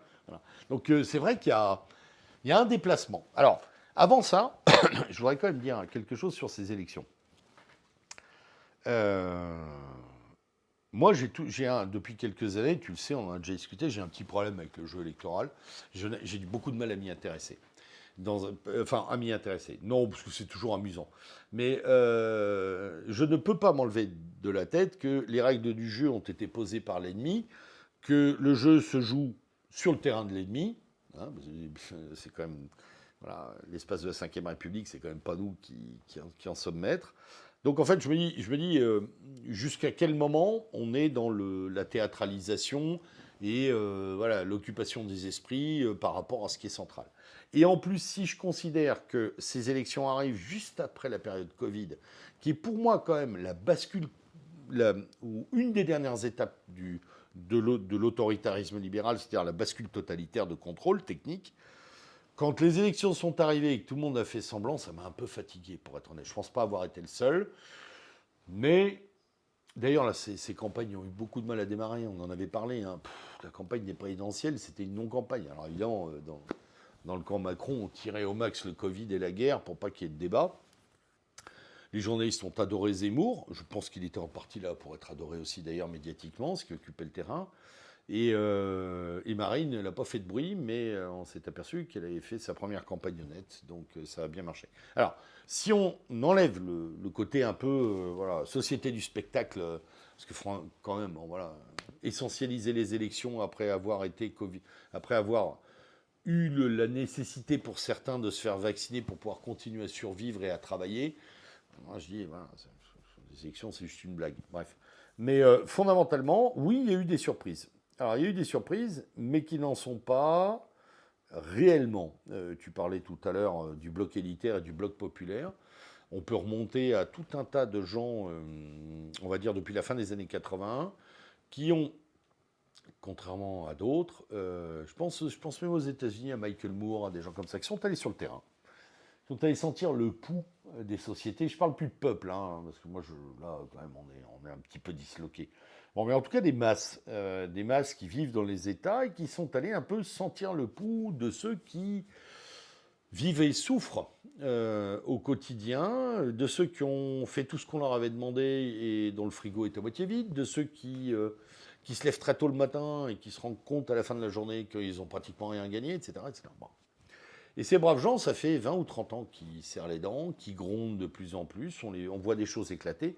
Donc c'est vrai qu'il y a un déplacement. Alors, avant ça, je voudrais quand même dire quelque chose sur ces élections. Euh, moi, j'ai depuis quelques années, tu le sais, on en a déjà discuté, j'ai un petit problème avec le jeu électoral. J'ai beaucoup de mal à m'y intéresser. Dans, enfin, à m'y intéresser. Non, parce que c'est toujours amusant. Mais euh, je ne peux pas m'enlever de la tête que les règles du jeu ont été posées par l'ennemi, que le jeu se joue sur le terrain de l'ennemi, Hein, c'est quand même. L'espace de la Ve République, c'est quand même pas nous qui, en sommes maîtres. Donc en fait, je me dis, dis euh, jusqu'à quel moment on est dans la théâtralisation et euh, voilà l'occupation des esprits euh, par rapport à ce qui est central. Et en plus, si je considère que ces élections arrivent juste après la période Covid, qui est pour moi quand même la bascule, ou une des dernières étapes du, de l'autoritarisme libéral, c'est-à-dire la bascule totalitaire de contrôle technique. Quand les élections sont arrivées et que tout le monde a fait semblant, ça m'a un peu fatigué, pour être honnête. Je ne pense pas avoir été le seul. Mais d'ailleurs, ces, ces, campagnes ont eu beaucoup de mal à démarrer. On en avait parlé. Hein. la campagne des présidentielles, c'était une non-campagne. Alors évidemment, euh, dans, dans le camp Macron, on tirait au max le Covid et la guerre pour pas qu'il y ait de débat. Les journalistes ont adoré Zemmour. Je pense qu'il était en partie là pour être adoré aussi d'ailleurs médiatiquement, ce qui occupait le terrain. Et, euh, Marine n'a pas fait de bruit, mais euh, on s'est aperçu qu'elle avait fait sa première campagne honnête, donc euh, ça a bien marché. Alors, si on enlève le, côté un peu société du spectacle, parce que quand même, voilà, essentialiser les élections après avoir été après avoir eu la nécessité pour certains de se faire vacciner pour pouvoir continuer à survivre et à travailler, moi, je dis, les élections, c'est juste une blague. Bref. Mais euh, fondamentalement, oui, il y a eu des surprises. Alors, il y a eu des surprises, mais qui n'en sont pas réellement. Euh, tu parlais tout à l'heure euh, du bloc élitaire et du bloc populaire. On peut remonter à tout un tas de gens, on va dire depuis la fin des années 80, qui ont, contrairement à d'autres, je, pense, je pense même aux États-Unis, à Michael Moore, à des gens comme ça, qui sont allés sur le terrain sont allés sentir le pouls des sociétés. Je parle plus de peuple, hein, parce que moi, là, quand même, on est, un petit peu disloqué. Bon, mais en tout cas, des masses, euh, des masses qui vivent dans les États et qui sont allés un peu sentir le pouls de ceux qui vivent et souffrent euh, au quotidien, de ceux qui ont fait tout ce qu'on leur avait demandé et dont le frigo est à moitié vide, de ceux qui, qui se lèvent très tôt le matin et qui se rendent compte à la fin de la journée qu'ils ont pratiquement rien gagné, etc. etc. Bon. Et ces braves gens, ça fait 20 ou 30 ans qu'ils serrent les dents, qui grondent de plus en plus, on voit des choses éclater.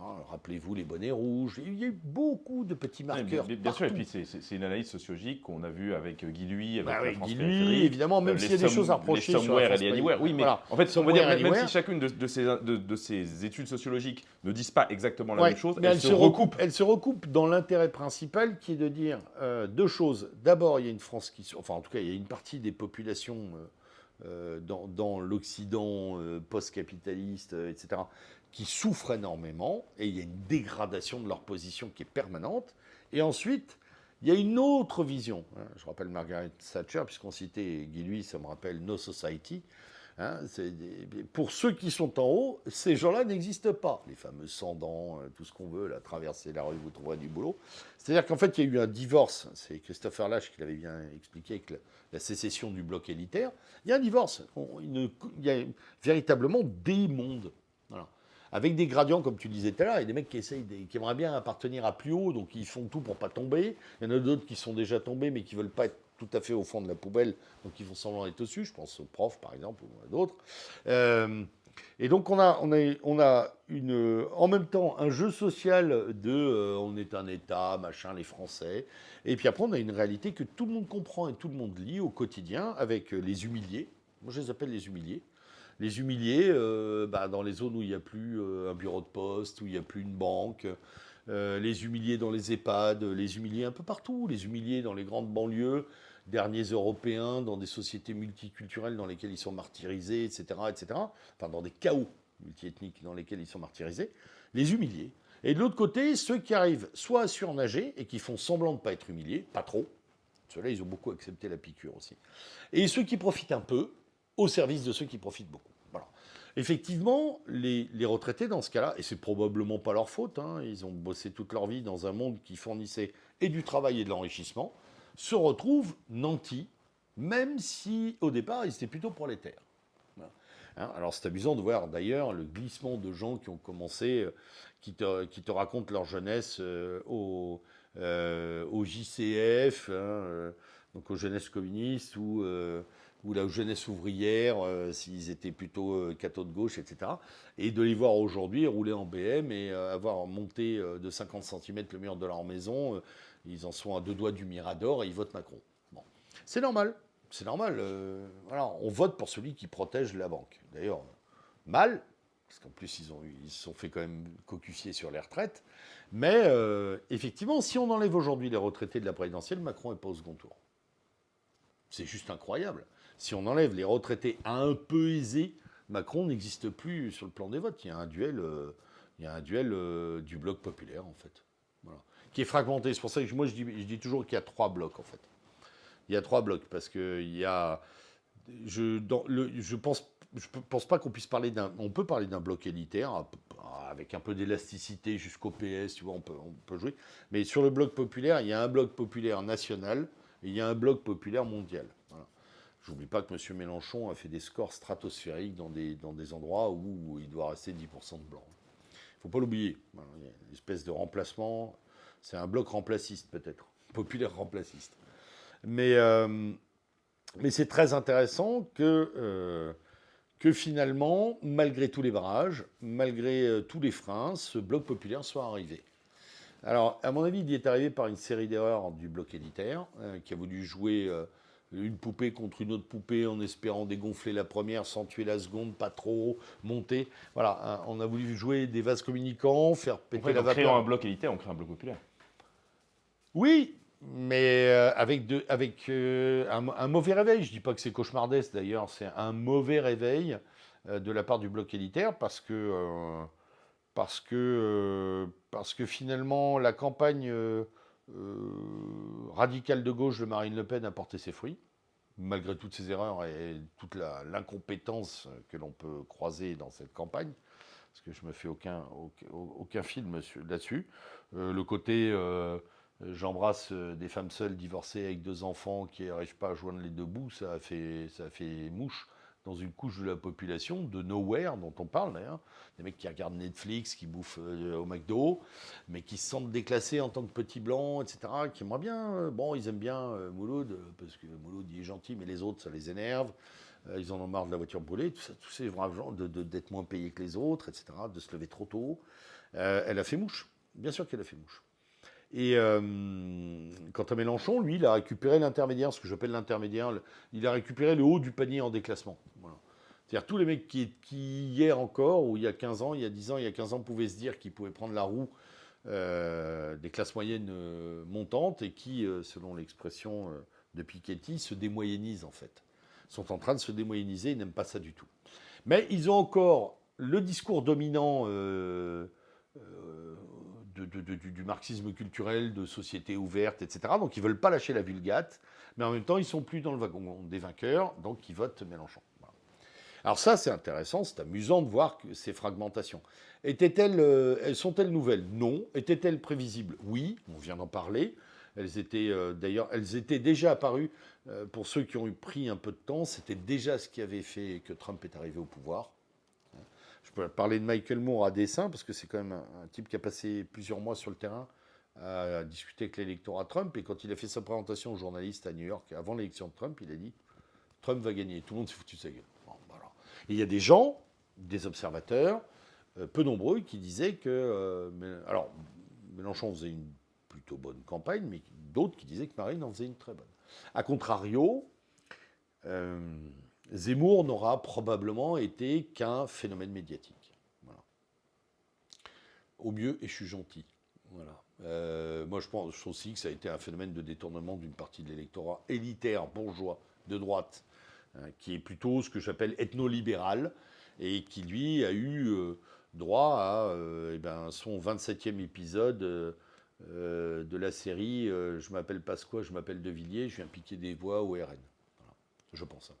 Ah, rappelez-vous les bonnets rouges. Il y a eu beaucoup de petits marqueurs. bien, sûr, et puis c'est une analyse sociologique qu'on a vue avec Guy Lui, avec bah la Guy Lui, évidemment, même euh, s'il y a des choses à reprocher les sur et les Anywhere. Oui, mais en fait, on va dire, même, si chacune de, ces, de, ces, études sociologiques ne disent pas exactement la même chose, mais elles, se recoupent. Elles se recoupent dans l'intérêt principal qui est de dire euh, deux choses. D'abord, il y a une France qui, enfin, en tout cas, il y a une partie des populations. Euh, dans, dans l'Occident post-capitaliste, etc., qui souffrent énormément, et il y a une dégradation de leur position qui est permanente. Et ensuite, Il y a une autre vision. Hein. Je rappelle Margaret Thatcher, puisqu'on citait Guy Louis, ça me rappelle No Society. Hein, pour ceux qui sont en haut, ces gens-là n'existent pas. Les fameux sans-dents, euh, tout ce qu'on veut, la traverser la rue, vous trouverez du boulot. C'est-à-dire qu'en fait, il y a eu un divorce. C'est Christopher Lash qui l'avait bien expliqué avec la, sécession du bloc élitaire. Il y a un divorce. il, y a véritablement des mondes. Avec des gradients, comme tu disais tout à l'heure, il y a des mecs qui, essayent qui aimeraient bien appartenir à plus haut, donc ils font tout pour pas tomber. Il y en a d'autres qui sont déjà tombés, mais qui veulent pas être tout à fait au fond de la poubelle, donc ils font semblant d'être au-dessus, je pense aux profs par exemple, ou à d'autres. Euh, et donc on a, on, a, on a une, en même temps un jeu social de euh, on est un État, machin, les Français, et puis après on a une réalité que tout le monde comprend et tout le monde lit au quotidien avec les humiliés, moi je les appelle les humiliés, les humiliés euh, bah, dans les zones où il n'y a plus un bureau de poste, où il n'y a plus une banque, les humiliés dans les EHPAD, les humiliés un peu partout, les humiliés dans les grandes banlieues, derniers Européens dans des sociétés multiculturelles dans lesquelles ils sont martyrisés, etc., etc., enfin dans des chaos multiethniques dans lesquels ils sont martyrisés, les humiliés. Et de l'autre côté, ceux qui arrivent soit à surnager et qui font semblant de ne pas être humiliés, pas trop, ceux-là, ils ont beaucoup accepté la piqûre aussi, et ceux qui profitent un peu au service de ceux qui profitent beaucoup. Effectivement, les, retraités dans ce cas-là, et c'est probablement pas leur faute, hein, ils ont bossé toute leur vie dans un monde qui fournissait et du travail et de l'enrichissement, se retrouvent nantis, même si au départ ils étaient plutôt prolétaires. Hein, alors c'est amusant de voir d'ailleurs le glissement de gens qui ont commencé, euh, qui te, racontent leur jeunesse euh, au, euh, JCF, hein, donc aux jeunesses communistes ou, ou la jeunesse ouvrière, s'ils étaient plutôt cathos de gauche, etc. Et de les voir aujourd'hui rouler en BM et avoir monté de 50 cm le mur de leur maison ils en sont à deux doigts du Mirador et ils votent Macron. C'est normal. C'est normal. Euh, on vote pour celui qui protège la banque. D'ailleurs, mal, parce qu'en plus, ils, se sont fait quand même cocufier sur les retraites. Mais euh, effectivement, si on enlève aujourd'hui les retraités de la présidentielle, Macron n'est pas au second tour. C'est juste incroyable. Si on enlève les retraités un peu aisés, Macron n'existe plus sur le plan des votes. Il y a un duel, euh, il y a un duel du bloc populaire, en fait. Qui est fragmenté. C'est pour ça que moi, je dis, toujours qu'il y a trois blocs, en fait. Il y a trois blocs, parce qu'il y a... Je, dans le, je pense je pense pas qu'on puisse parler d'un. On peut parler d'un bloc élitaire avec un peu d'élasticité jusqu'au PS, tu vois, on peut, on peut jouer. Mais sur le bloc populaire, il y a un bloc populaire national il y a un bloc populaire mondial. Voilà. J'oublie pas que M. Mélenchon a fait des scores stratosphériques dans des, endroits où il doit rester 10% de blanc. Il faut pas l'oublier. il y a une espèce de remplacement c'est un bloc remplaciste peut-être, populaire remplaciste. Mais, euh, mais c'est très intéressant que, euh, que finalement, malgré tous les barrages, malgré euh, tous les freins, ce bloc populaire soit arrivé. Alors, à mon avis, il y est arrivé par une série d'erreurs du bloc élitaire, qui a voulu jouer une poupée contre une autre poupée en espérant dégonfler la première sans tuer la seconde, pas trop, monter. Voilà, hein, on a voulu jouer des vases communicants, faire péter la vapeur. En un bloc élitaire, on crée un bloc populaire. Oui, mais euh, avec, de, avec euh, un, mauvais réveil. Je ne dis pas que c'est cauchemardesque d'ailleurs, c'est un mauvais réveil euh, de la part du bloc élitaire parce que, parce que, parce que finalement la campagne radicale de gauche de Marine Le Pen a porté ses fruits, malgré toutes ses erreurs et toute l'incompétence que l'on peut croiser dans cette campagne. Parce que je ne me fais aucun, aucun, film là-dessus. le côté euh, j'embrasse euh, des femmes seules divorcées avec deux enfants qui n'arrivent pas à joindre les deux bouts. Ça ça a fait mouche dans une couche de la population, de nowhere dont on parle d'ailleurs. Des mecs qui regardent Netflix, qui bouffent euh, au McDo, mais qui se sentent déclassés en tant que petits blancs, etc. Qui aimeraient bien. bon, ils aiment bien Mouloud, parce que Mouloud il est gentil, mais les autres, ça les énerve. ils en ont marre de la voiture brûlée, tout ça, tous ces gens, d'être moins payés que les autres, etc., de se lever trop tôt. elle a fait mouche. Bien sûr qu'elle a fait mouche. Et euh, quant à Mélenchon, lui, il a récupéré l'intermédiaire, ce que j'appelle l'intermédiaire, il a récupéré le haut du panier en déclassement. C'est-à-dire tous les mecs qui, hier encore, ou il y a 15 ans, il y a 10 ans, il y a 15 ans, pouvaient se dire qu'ils pouvaient prendre la roue euh, des classes moyennes euh, montantes et qui, selon l'expression de Piketty, se démoyennisent en fait. Sont en train de se démoyenniser, ils n'aiment pas ça du tout. Mais ils ont encore le discours dominant du, marxisme culturel, de société ouverte, etc. Donc ils ne veulent pas lâcher la vulgate, mais en même temps, ils sont plus dans le wagon des vainqueurs, donc ils votent Mélenchon. Alors ça, c'est intéressant, c'est amusant de voir ces fragmentations. Étaient-elles, euh, sont-elles nouvelles? Non. Étaient-elles prévisibles? Oui, on vient d'en parler. Elles étaient euh, d'ailleurs, elles étaient déjà apparues euh, pour ceux qui ont eu pris un peu de temps. C'était déjà ce qui avait fait que Trump est arrivé au pouvoir. Je peux parler de Michael Moore à dessin parce que c'est quand même un, type qui a passé plusieurs mois sur le terrain à discuter avec l'électorat Trump. Et quand il a fait sa présentation aux journalistes à New York avant l'élection de Trump, il a dit Trump va gagner. Tout le monde s'est foutu de sa gueule. Il y a des gens, des observateurs, euh, peu nombreux, qui disaient que. Euh, alors, Mélenchon faisait une plutôt bonne campagne, mais d'autres qui disaient que Marine en faisait une très bonne. A contrario, euh, Zemmour n'aura probablement été qu'un phénomène médiatique. Au mieux, et je suis gentil. Voilà. moi, je pense aussi que ça a été un phénomène de détournement d'une partie de l'électorat élitaire, bourgeois, de droite, hein, qui est plutôt ce que j'appelle ethno-libéral, et qui, lui, a eu droit à euh, eh ben, son 27e épisode euh, euh, de la série Je m'appelle Pasqua, je m'appelle De Villiers, je viens piquer des voix au RN. Je pense.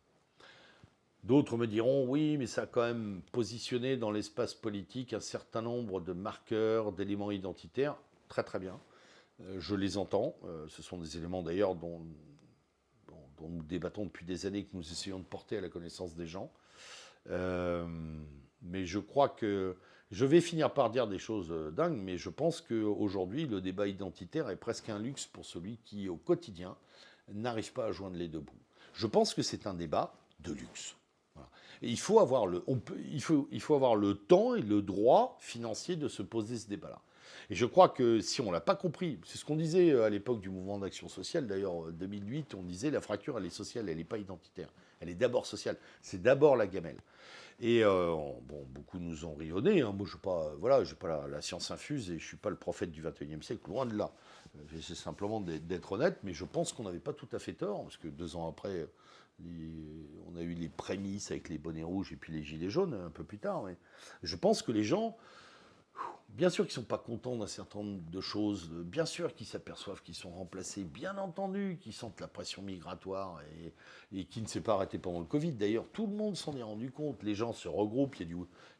D'autres me diront oui, mais ça a quand même positionné dans l'espace politique un certain nombre de marqueurs, d'éléments identitaires. Très très bien. je les entends. ce sont des éléments d'ailleurs dont, nous débattons depuis des années, que nous essayons de porter à la connaissance des gens. mais je crois que je vais finir par dire des choses euh, dingues, mais je pense qu'aujourd'hui, le débat identitaire est presque un luxe pour celui qui, au quotidien, n'arrive pas à joindre les deux bouts. Je pense que c'est un débat de luxe. Il, faut avoir le, il, faut, il faut avoir le temps et le droit financier de se poser ce débat-là. Et je crois que si on ne l'a pas compris, c'est ce qu'on disait euh, à l'époque du mouvement d'action sociale, d'ailleurs 2008, on disait la fracture, elle est sociale, elle n'est pas identitaire. Elle est d'abord sociale. C'est d'abord la gamelle. Et euh, bon, beaucoup nous ont rionné. Hein. Moi, je n'ai pas, voilà, pas la, science infuse et je ne suis pas le prophète du 21e siècle, loin de là. Euh, j'essaie simplement d'être honnête, mais je pense qu'on n'avait pas tout à fait tort, parce que deux ans après, on a eu les prémices avec les bonnets rouges et puis les gilets jaunes un peu plus tard. Je pense que les gens Bien sûr qu'ils ne sont pas contents d'un certain nombre de choses, bien sûr qu'ils s'aperçoivent qu'ils sont remplacés, bien entendu qu'ils sentent la pression migratoire et, qui ne s'est pas arrêté pendant le Covid. D'ailleurs, tout le monde s'en est rendu compte, les gens se regroupent, il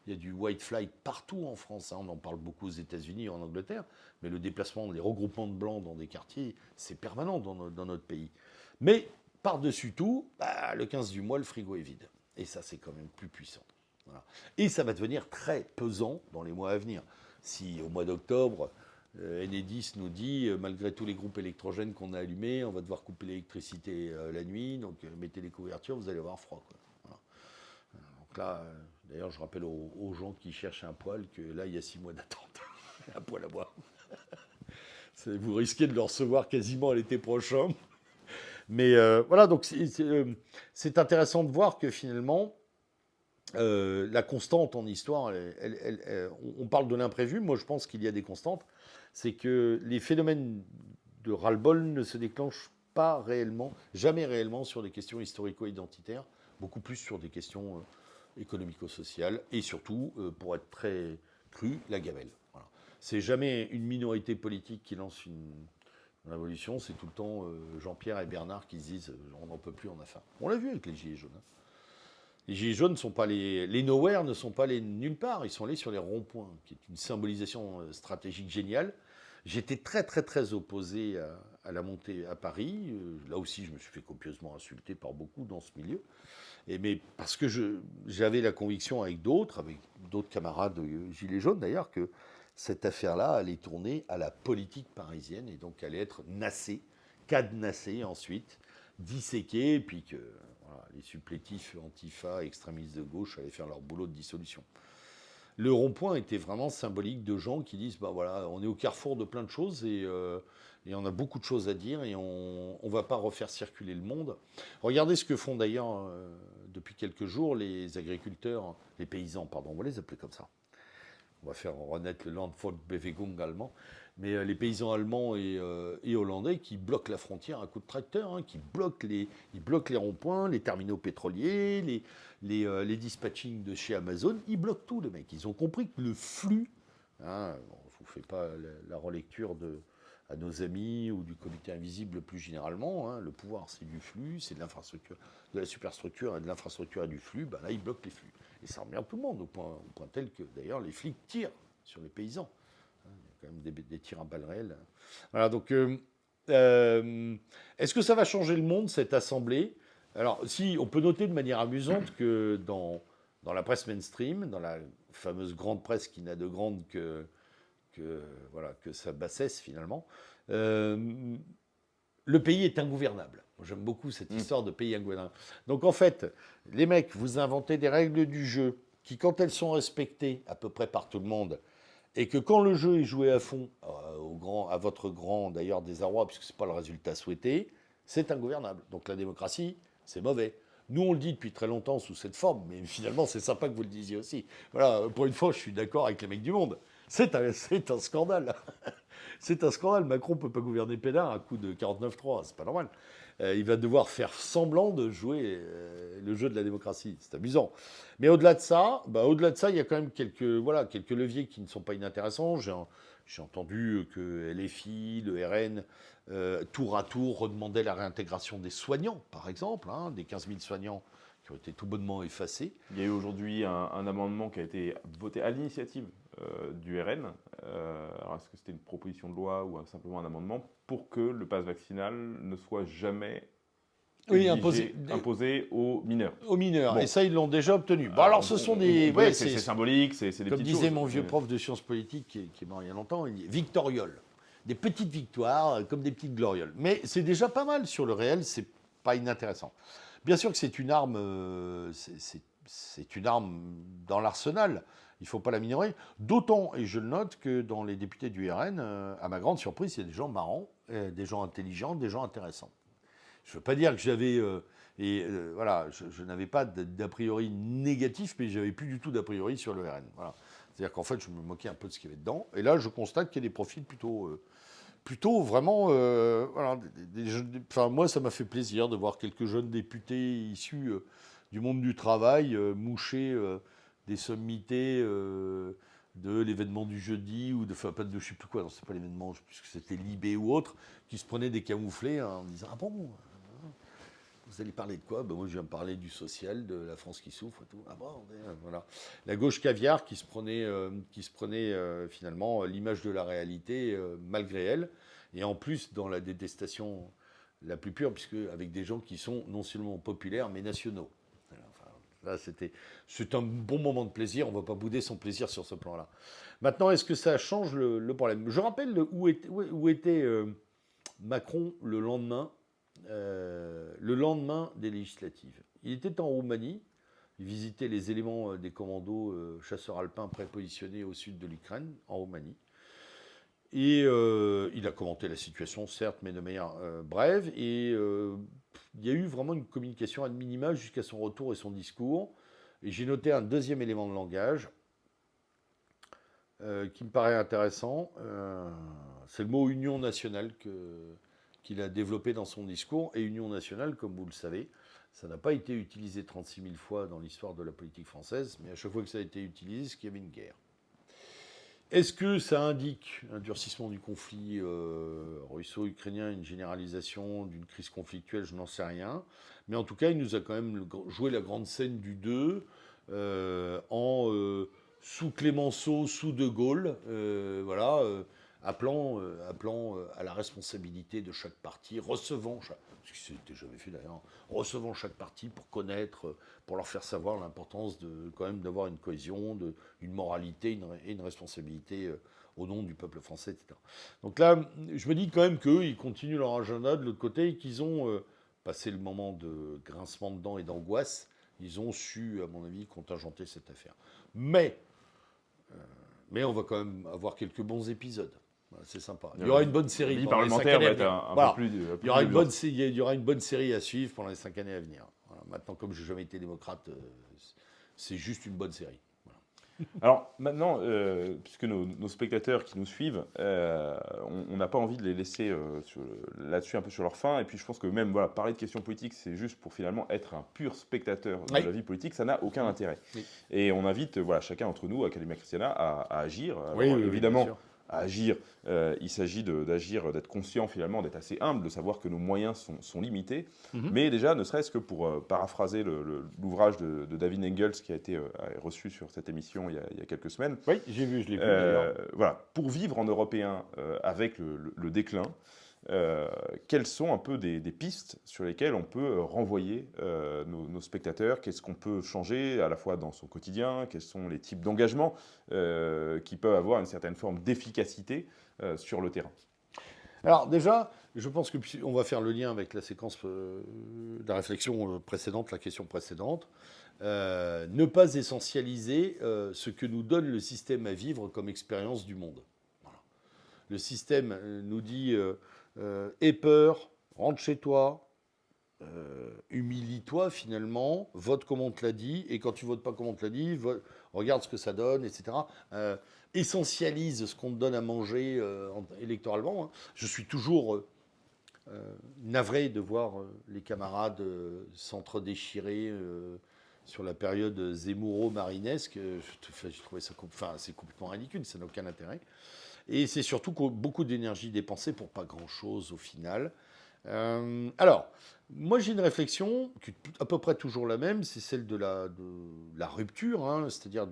y a du, white flight partout en France, hein. on en parle beaucoup aux États-Unis en Angleterre, mais le déplacement, les regroupements de blancs dans des quartiers, c'est permanent dans, notre pays. Mais par-dessus tout, bah, le 15 du mois, le frigo est vide. Et ça, c'est quand même plus puissant. Et ça va devenir très pesant dans les mois à venir. Si au mois d'octobre, euh, Enedis nous dit, euh, malgré tous les groupes électrogènes qu'on a allumés, on va devoir couper l'électricité euh, la nuit, donc mettez les couvertures, vous allez avoir froid. Donc là, d'ailleurs, je rappelle aux, gens qui cherchent un poêle que là, il y a six mois d'attente. un poêle à bois. vous risquez de le recevoir quasiment l'été prochain. Mais voilà, donc c'est intéressant de voir que finalement, euh, la constante en histoire, on parle de l'imprévu, moi je pense qu'il y a des constantes, c'est que les phénomènes de ras-le-bol ne se déclenchent pas réellement, jamais réellement sur des questions historico-identitaires, beaucoup plus sur des questions euh, économico-sociales, et surtout, euh, pour être très cru, la gamelle. C'est jamais une minorité politique qui lance une, révolution, c'est tout le temps Jean-Pierre et Bernard qui se disent on n'en peut plus, on a faim. On l'a vu avec les Gilets jaunes. Hein. Les gilets jaunes ne sont pas les, les nowhere ne sont pas les nulle part, ils sont allés sur les ronds-points, qui est une symbolisation euh, stratégique géniale. J'étais très très très opposé à, la montée à Paris. Euh, là aussi, je me suis fait copieusement insulter par beaucoup dans ce milieu. Mais parce que j'avais la conviction avec d'autres, avec d'autres camarades gilets jaunes d'ailleurs, que cette affaire-là allait tourner à la politique parisienne et donc allait être nassée, cadenassée ensuite, disséquée, et puis que les supplétifs antifa, extrémistes de gauche allaient faire leur boulot de dissolution. Le rond-point était vraiment symbolique de gens qui disent bah voilà, on est au carrefour de plein de choses et, euh, on a beaucoup de choses à dire et on ne va pas refaire circuler le monde. Regardez ce que font d'ailleurs euh, depuis quelques jours les agriculteurs, les paysans, pardon, on va les appeler comme ça. On va faire renaître le Landvolksbewegung allemand mais euh, les paysans allemands euh, et, hollandais qui bloquent la frontière à coup de tracteur, hein, qui bloquent les, ils bloquent les ronds-points, les terminaux pétroliers, les, les, euh, les, dispatchings de chez Amazon, ils bloquent tout, les mecs. Ils ont compris que le flux, hein, fait pas la, relecture de, à nos amis ou du comité invisible plus généralement. Hein. Le pouvoir, c'est du flux, c'est de l'infrastructure, de la superstructure et de l'infrastructure et du flux. Ben là, il bloque les flux. Et ça emmerde tout le monde, au point, tel que d'ailleurs les flics tirent sur les paysans. Hein, il y a quand même des, des tirs à balles réelles. Voilà, donc euh, euh, est-ce que ça va changer le monde, cette assemblée? Alors, si, on peut noter de manière amusante que dans, dans la presse mainstream, dans la fameuse grande presse qui n'a de grande que, que, voilà, que sa bassesse finalement, euh, le pays est ingouvernable. J'aime beaucoup cette mm. histoire de pays ingouvernable. Donc en fait, les mecs, vous inventez des règles du jeu qui, quand elles sont respectées à peu près par tout le monde, et que quand le jeu est joué à fond, euh, au grand, à votre grand d'ailleurs désarroi, puisque ce n'est pas le résultat souhaité, c'est ingouvernable. Donc la démocratie, c'est mauvais. Nous, on le dit depuis très longtemps sous cette forme, mais finalement, c'est sympa que vous le disiez aussi. Voilà, pour une fois, je suis d'accord avec les mecs du monde. C'est un, un, scandale. c'est un scandale. Macron ne peut pas gouverner Pénard à coup de 49-3. C'est pas normal. Euh, il va devoir faire semblant de jouer euh, le jeu de la démocratie. C'est amusant. Mais au-delà de ça, bah, au-delà de ça, il y a quand même quelques, voilà, quelques leviers qui ne sont pas inintéressants. J'ai entendu que LFI, le RN, euh, tour à tour, redemandaient la réintégration des soignants, par exemple, hein, des 15 000 soignants qui ont été tout bonnement effacés. Il y a eu aujourd'hui un, amendement qui a été voté à l'initiative du RN. alors, est-ce que c'était une proposition de loi ou simplement un amendement pour que le pass vaccinal ne soit jamais oui, imposé, imposé, aux mineurs? Aux mineurs. Et ça, ils l'ont déjà obtenu. Bon, alors, ce sont des. Ouais, c'est symbolique, c'est des Comme disait mon vieux prof de sciences politiques, qui est, mort il y a longtemps, il dit victorioles. Des petites victoires, euh, comme des petites glorioles. Mais c'est déjà pas mal sur le réel, c'est pas inintéressant. Bien sûr que c'est une arme, euh, c'est une arme dans l'arsenal il ne faut pas la minorer. D'autant, et je le note, que dans les députés du RN, euh, à ma grande surprise, il y a des gens marrants, euh, des gens intelligents, des gens intéressants. Je ne veux pas dire que j'avais... Euh, et voilà, je, n'avais pas d'a priori négatif, mais j'avais plus du tout d'a priori sur le RN. Voilà. C'est-à-dire qu'en fait, je me moquais un peu de ce qu'il y avait dedans. Et là, je constate qu'il y a des profils plutôt, plutôt vraiment. voilà, enfin, moi, ça m'a fait plaisir de voir quelques jeunes députés issus du monde du travail moucher des sommités euh, de l'événement du jeudi, ou de, enfin, pas de je sais plus quoi, non, c'est pas l'événement, puisque c'était Libé ou autre, qui se prenaient des camouflés en disant Ah bon vous allez parler de quoi? Ben Moi, je viens me parler du social, de la France qui souffre et tout. Ah bon, voilà. La gauche caviar qui se prenait, euh, qui se prenait euh, finalement l'image de la réalité malgré elle, et en plus dans la détestation la plus pure, puisque avec des gens qui sont non seulement populaires, mais nationaux. Là, c'était, c'est un bon moment de plaisir. On ne va pas bouder son plaisir sur ce plan-là. Maintenant, est-ce que ça change le, problème? Je rappelle où était, où était euh, Macron le lendemain, euh, le lendemain des législatives? Il était en Roumanie. Il visitait les éléments euh, des commandos chasseurs alpins prépositionnés au sud de l'Ukraine, en Roumanie. Et il a commenté la situation, certes, mais de manière brève. Et il y a eu vraiment une communication ad minima jusqu'à son retour et son discours. J'ai noté un deuxième élément de langage euh, qui me paraît intéressant. Euh, c'est le mot union nationale qu'il a développé dans son discours. Et union nationale, comme vous le savez, ça n'a pas été utilisé 36 000 fois dans l'histoire de la politique française, mais à chaque fois que ça a été utilisé, c'est qu'il y avait une guerre. Est-ce que ça indique un durcissement du conflit euh, russo-ukrainien, une généralisation d'une crise conflictuelle? Je n'en sais rien. Mais en tout cas, il nous a quand même joué la grande scène du 2 euh, en euh, sous Clémenceau, sous De Gaulle. voilà appelant, euh, appelant euh, à la responsabilité de chaque parti, recevant, ce qui s'était jamais fait d'ailleurs, recevant chaque parti pour connaître, pour leur faire savoir l'importance de quand même d'avoir une cohésion, de, une moralité et une responsabilité euh, au nom du peuple français, etc. Donc là, je me dis quand même qu'eux, ils continuent leur agenda de l'autre côté et qu'ils ont passé le moment de grincement de dents et d'angoisse. Ils ont su, à mon avis, contingenter cette affaire. Mais, mais on va quand même avoir quelques bons épisodes. C'est sympa. Il y aura une bonne série. Il y aura une bonne série à suivre pendant les cinq années à venir. Maintenant, comme je n'ai jamais été démocrate, euh, c'est juste une bonne série. Alors maintenant, euh, puisque nos, spectateurs qui nous suivent, euh, on n'a pas envie de les laisser là-dessus un peu sur leur faim. Et puis je pense que même voilà, parler de questions politiques, c'est juste pour finalement être un pur spectateur de la vie politique, ça n'a aucun intérêt. Et on invite voilà, chacun d'entre nous, Académie Christiana, à, agir. oui, évidemment. Agir. il s'agit d'agir, d'être conscient finalement, d'être assez humble, de savoir que nos moyens sont, limités. Mhm. Mais déjà, ne serait-ce que pour paraphraser l'ouvrage de, David Engels qui a été reçu sur cette émission il y a, quelques semaines. Oui, j'ai vu, je l'ai vu. voilà, pour vivre en européen avec le déclin, euh, quelles sont un peu des, pistes sur lesquelles on peut euh, renvoyer euh, nos, spectateurs? Qu'est-ce qu'on peut changer à la fois dans son quotidien? Quels sont les types d'engagement qui peuvent avoir une certaine forme d'efficacité sur le terrain? Alors déjà, je pense que on va faire le lien avec la séquence de la réflexion précédente, la question précédente. ne pas essentialiser ce que nous donne le système à vivre comme expérience du monde. Le système nous dit aie peur, rentre chez toi, euh, humilie-toi finalement, vote comme on te l'a dit, et quand tu votes pas comme on te l'a dit, regarde ce que ça donne, etc. Euh, essentialise ce qu'on te donne à manger électoralement. Hein. Je suis toujours navré de voir les camarades s'entre-déchirer sur la période Zemmouro-Marinesque. Je, trouvais ça enfin, c'est complètement ridicule, ça n'a aucun intérêt. Et c'est surtout beaucoup d'énergie dépensée pour pas grand-chose au final. Euh, alors, moi j'ai une réflexion qui est à peu près toujours la même, c'est celle de la, rupture, hein, c'est-à-dire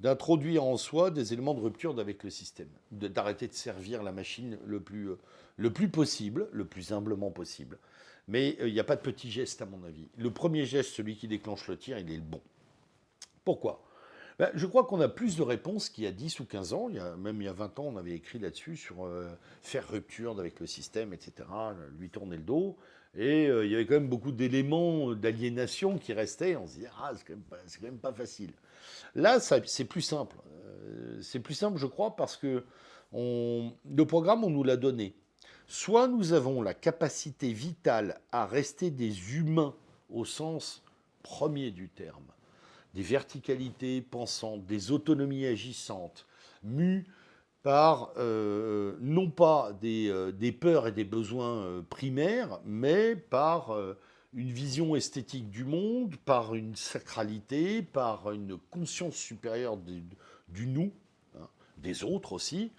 d'introduire en soi des éléments de rupture avec le système, d'arrêter de servir la machine le plus, le plus possible, le plus humblement possible. Mais euh, il n'y a pas de petit geste à mon avis. Le premier geste, celui qui déclenche le tir, il est le bon. Pourquoi? Ben, je crois qu'on a plus de réponses qu'il y a 10 ou 15 ans. Même il y a 20 ans, on avait écrit là-dessus sur euh, faire rupture avec le système, etc., lui tourner le dos. Et euh, il y avait quand même beaucoup d'éléments d'aliénation qui restaient. On se disait, ah, c'est quand, même pas facile. Là, c'est plus simple. Euh, c'est plus simple, je crois, parce que le programme, on nous l'a donné. Soit nous avons la capacité vitale à rester des humains au sens premier du terme des verticalités pensantes, des autonomies agissantes, mues par euh, non pas des, euh, des, peurs et des besoins euh, primaires, mais par une vision esthétique du monde, par une sacralité, par une conscience supérieure du, nous, hein, des autres aussi,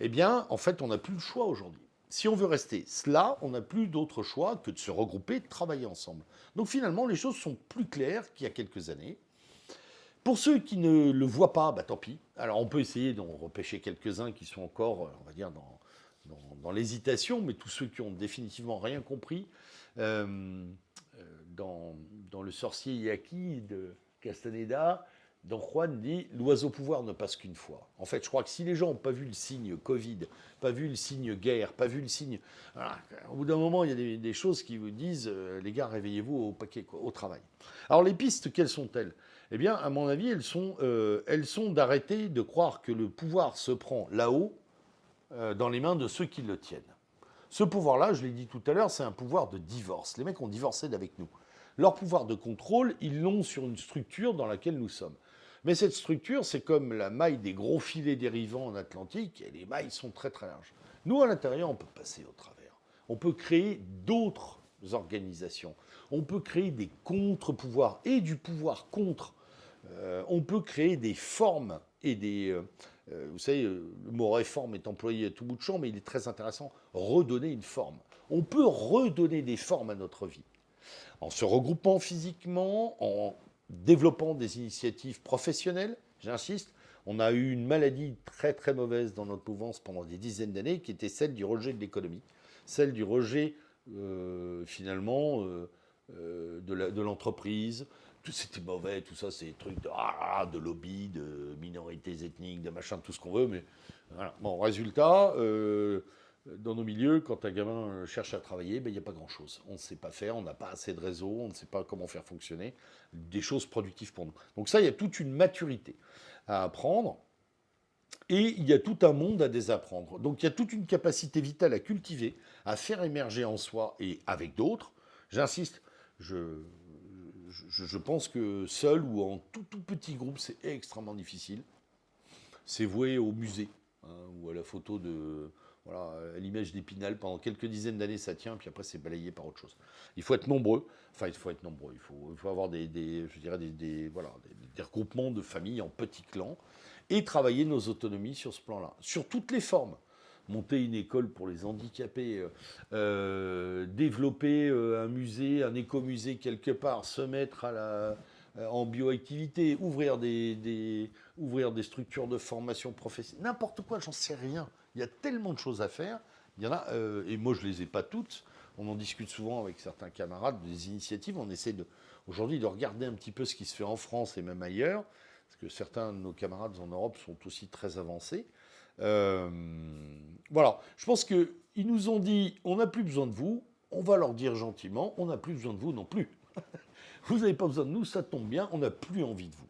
eh bien, en fait, on n'a plus le choix aujourd'hui. Si on veut rester cela, on n'a plus d'autre choix que de se regrouper, de travailler ensemble. Donc finalement, les choses sont plus claires qu'il y a quelques années. Pour ceux qui ne le voient pas, bah, tant pis. Alors on peut essayer d'en repêcher quelques-uns qui sont encore, euh, on va dire, dans, dans, l'hésitation, mais tous ceux qui ont définitivement rien compris, euh, euh, dans, dans, Le sorcier Yaki de Castaneda, Don Juan dit l'oiseau pouvoir ne passe qu'une fois. En fait, je crois que si les gens n'ont pas vu le signe Covid, pas vu le signe guerre, pas vu le signe. au bout d'un moment, il y a des, choses qui vous disent les gars, réveillez-vous au paquet, au travail. Alors, les pistes, quelles sont-elles? Eh bien, à mon avis, elles sont, euh, elles sont d'arrêter de croire que le pouvoir se prend là-haut, euh, dans les mains de ceux qui le tiennent. Ce pouvoir-là, je l'ai dit tout à l'heure, c'est un pouvoir de divorce. Les mecs ont divorcé d'avec nous. Leur pouvoir de contrôle, ils l'ont sur une structure dans laquelle nous sommes. Mais cette structure, c'est comme la maille des gros filets dérivants en Atlantique, et les mailles sont très très larges. Nous, à l'intérieur, on peut passer au travers. On peut créer d'autres organisations. On peut créer des contre-pouvoirs et du pouvoir contre euh, on peut créer des formes et des... Euh, euh, vous savez, le mot réforme est employé à tout bout de champ, mais il est très intéressant. Redonner une forme. On peut redonner des formes à notre vie. En se regroupant physiquement, en développant des initiatives professionnelles, j'insiste, on a eu une maladie très très mauvaise dans notre mouvance pendant des dizaines d'années, qui était celle du rejet de l'économie, celle du rejet finalement de l'entreprise, c'était mauvais, tout ça, c'est trucs de, ah, de lobby, de minorités ethniques, de machin, tout ce qu'on veut. Mais. Bon, résultat, euh, dans nos milieux, quand un gamin cherche à travailler, ben, il n'y a pas grand-chose. On ne sait pas faire, on n'a pas assez de réseau, on ne sait pas comment faire fonctionner des choses productives pour nous. Donc ça, il y a toute une maturité à apprendre. Et il y a tout un monde à désapprendre. Donc il y a toute une capacité vitale à cultiver, à faire émerger en soi et avec d'autres. J'insiste, je, je, pense que seul ou en tout, tout petit groupe, c'est extrêmement difficile. C'est voué au musée hein, ou à la photo de, Voilà, l'image d'Épinal, pendant quelques dizaines d'années, ça tient, puis après, c'est balayé par autre chose. Il faut être nombreux. Enfin, il faut être nombreux. Il faut, avoir des, je dirais des, voilà, des, regroupements de familles en petits clans et travailler nos autonomies sur ce plan-là, sur toutes les formes monter une école pour les handicapés, euh, euh, développer euh, un musée, un écomusée quelque part, se mettre à la, en bioactivité, ouvrir des, ouvrir des structures de formation professionnelle, n'importe quoi, j'en sais rien. Il y a tellement de choses à faire. Il y en a, et moi je les ai pas toutes. On en discute souvent avec certains camarades des initiatives. On essaie aujourd'hui de regarder un petit peu ce qui se fait en France et même ailleurs, parce que certains de nos camarades en Europe sont aussi très avancés. Euh, voilà, je pense qu'ils nous ont dit, on n'a plus besoin de vous, on va leur dire gentiment, on n'a plus besoin de vous non plus. vous n'avez pas besoin de nous, ça tombe bien, on n'a plus envie de vous.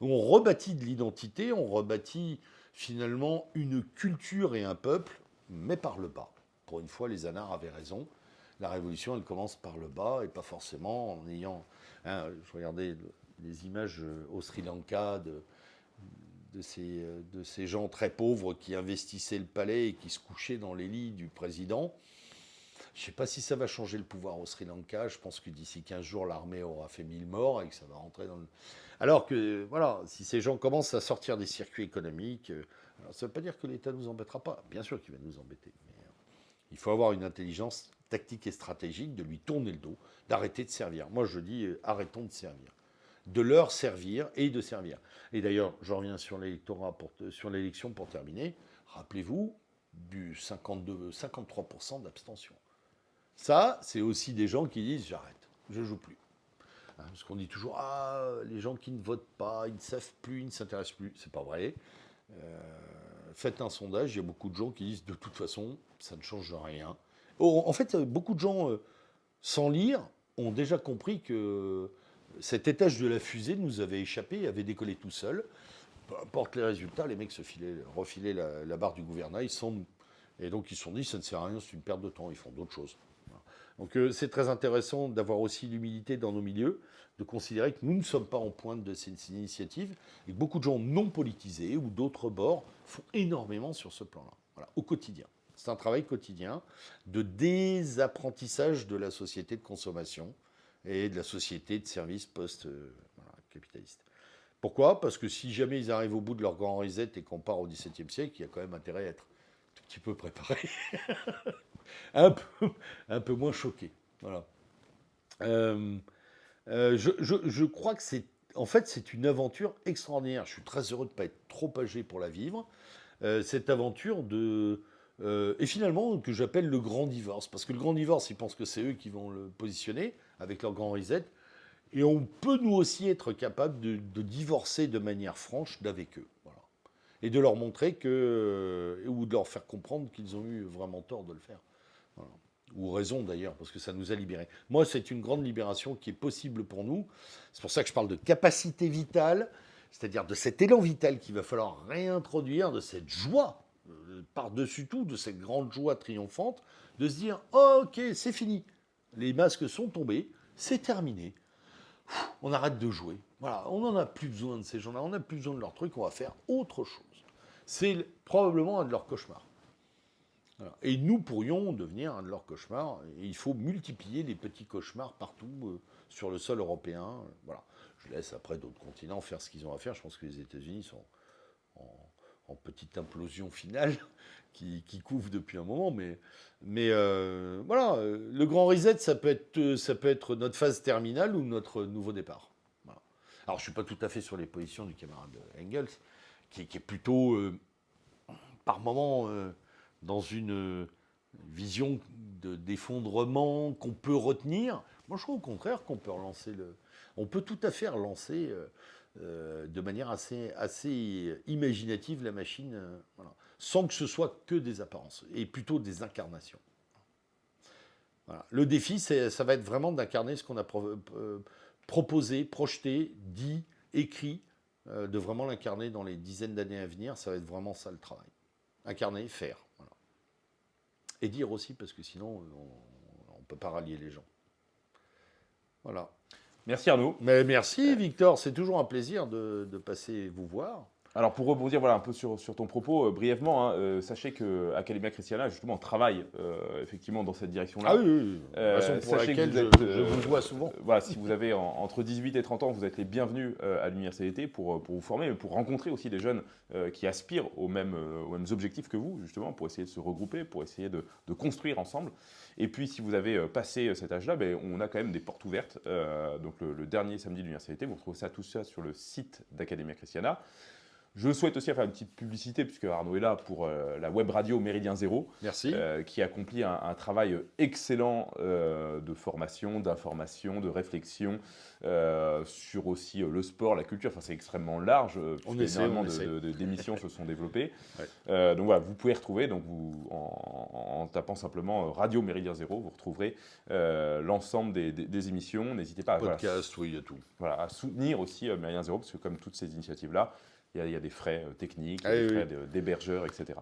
On rebâtit de l'identité, on rebâtit finalement une culture et un peuple, mais par le bas. Pour une fois, les anards avaient raison. La révolution, elle commence par le bas et pas forcément en ayant. Hein, je regardais les images au Sri Lanka de, de ces, euh, de ces gens très pauvres qui investissaient le palais et qui se couchaient dans les lits du président. Je ne sais pas si ça va changer le pouvoir au Sri Lanka. Je pense que d'ici 15 jours, l'armée aura fait 1000 morts et que ça va rentrer dans le... Alors que, voilà, si ces gens commencent à sortir des circuits économiques, euh, ça ne veut pas dire que l'État ne nous embêtera pas. Bien sûr qu'il va nous embêter. Mais euh, il faut avoir une intelligence tactique et stratégique de lui tourner le dos, d'arrêter de servir. Moi, je dis, arrêtons de servir de leur servir et de servir. Et d'ailleurs, je reviens sur l'électorat, sur l'élection pour terminer. Rappelez-vous du 52, 53% d'abstention. Ça, c'est aussi des gens qui disent j'arrête, je joue plus. Hein, parce qu'on dit toujours ah les gens qui ne votent pas, ils ne savent plus, ils ne s'intéressent plus. C'est pas vrai. Euh, faites un sondage, il y a beaucoup de gens qui disent de toute façon ça ne change rien. en fait, beaucoup de gens euh, sans lire ont déjà compris que cet étage de la fusée nous avait échappé, avait décollé tout seul. Peu importe les résultats, les mecs se filaient, refilaient la, barre du gouvernail sans nous. Et donc ils se sont dit, ça ne sert à rien, c'est une perte de temps, ils font d'autres choses. Donc euh, c'est très intéressant d'avoir aussi l'humilité dans nos milieux, de considérer que nous ne sommes pas en pointe de ces initiatives et que beaucoup de gens non politisés ou d'autres bords font énormément sur ce plan-là, voilà, au quotidien. C'est un travail quotidien de désapprentissage de la société de consommation, et de la société de services post-capitaliste. Pourquoi? Parce que si jamais ils arrivent au bout de leur grand reset et qu'on part au XVIIe siècle, il y a quand même intérêt à être un petit peu préparé, un, peu, moins choqué. Voilà. Euh, euh, je, crois que c'est en fait, c'est une aventure extraordinaire. Je suis très heureux de ne pas être trop âgé pour la vivre. Euh, cette aventure de, euh, et finalement, que j'appelle le grand divorce. Parce que le grand divorce, ils pensent que c'est eux qui vont le positionner avec leur grand reset. Et on peut nous aussi être capable de, divorcer de manière franche d'avec eux. Voilà. Et de leur montrer que. Euh, ou de leur faire comprendre qu'ils ont eu vraiment tort de le faire. Ou raison d'ailleurs, parce que ça nous a libérés. Moi, c'est une grande libération qui est possible pour nous. C'est pour ça que je parle de capacité vitale, c'est-à-dire de cet élan vital qu'il va falloir réintroduire, de cette joie par-dessus tout de cette grande joie triomphante, de se dire ok, c'est fini. Les masques sont tombés, c'est terminé. On arrête de jouer. Voilà, on n'en a plus besoin de ces gens-là, on n'a plus besoin de leurs trucs, on va faire autre chose. C'est probablement un de leurs cauchemars. Et nous pourrions devenir un de leurs cauchemars. Il faut multiplier les petits cauchemars partout euh, sur le sol européen. Voilà. Je laisse après d'autres continents faire ce qu'ils ont à faire. Je pense que les États-Unis sont en, en petite implosion finale qui, couvre depuis un moment. Mais, mais euh, voilà, le grand reset, ça peut, être, notre phase terminale ou notre nouveau départ. Alors, je ne suis pas tout à fait sur les positions du camarade Engels, qui, est plutôt, euh, par moment, euh, dans une vision d'effondrement qu'on peut retenir. Moi, je trouve au contraire qu'on peut relancer le... On peut tout à fait relancer euh, de manière assez, imaginative la machine, euh, sans que ce soit que des apparences, et plutôt des incarnations. Le défi, ça va être vraiment d'incarner ce qu'on a euh, proposé, projeté, dit, écrit, de vraiment l'incarner dans les dizaines d'années à venir. Ça va être vraiment ça le travail. Incarner, faire. Et dire aussi, parce que sinon, on ne peut pas rallier les gens. Voilà. Merci Arnaud. Mais merci Victor, c'est toujours un plaisir de, passer vous voir. Alors pour rebondir voilà, un peu sur, sur ton propos, euh, brièvement, hein, euh, sachez que Academia Christiana justement travaille euh, effectivement dans cette direction-là. Ah oui, oui, oui. Façon pour sachez que laquelle vous je, êtes, je vous vois souvent. Voilà, si vous avez en- entre 18 et 30 ans, vous êtes les bienvenus à l'université pour, pour vous former, mais pour rencontrer aussi des jeunes qui aspirent aux mêmes, aux mêmes objectifs que vous, justement, pour essayer de se regrouper, pour essayer de, de construire ensemble. Et puis, si vous avez passé cet âge-là, ben, on a quand même des portes ouvertes. Donc, le, le dernier samedi de l'université, vous retrouvez ça, tout ça sur le site d'Academia Christiana. Je souhaite aussi faire une petite publicité, puisque Arnaud est là pour euh, la web radio Méridien Zéro. Merci. Euh, qui accomplit un, un travail excellent euh, de formation, d'information, de réflexion sur aussi le sport, la culture. Enfin, c'est extrêmement large. On essaie, énormément d'émissions se sont développées. Ouais. Donc voilà, vous pouvez retrouver donc vous, en, en tapant simplement Radio Méridien Zéro, vous retrouverez l'ensemble des, des- des émissions. N'hésitez pas à, voilà, Podcast, oui, il y a tout. voilà, à soutenir aussi Méridien Zéro, parce que comme toutes ces initiatives-là, il y, a- il y a des frais euh, techniques, Ah des oui, frais de- d'hébergeurs, etc.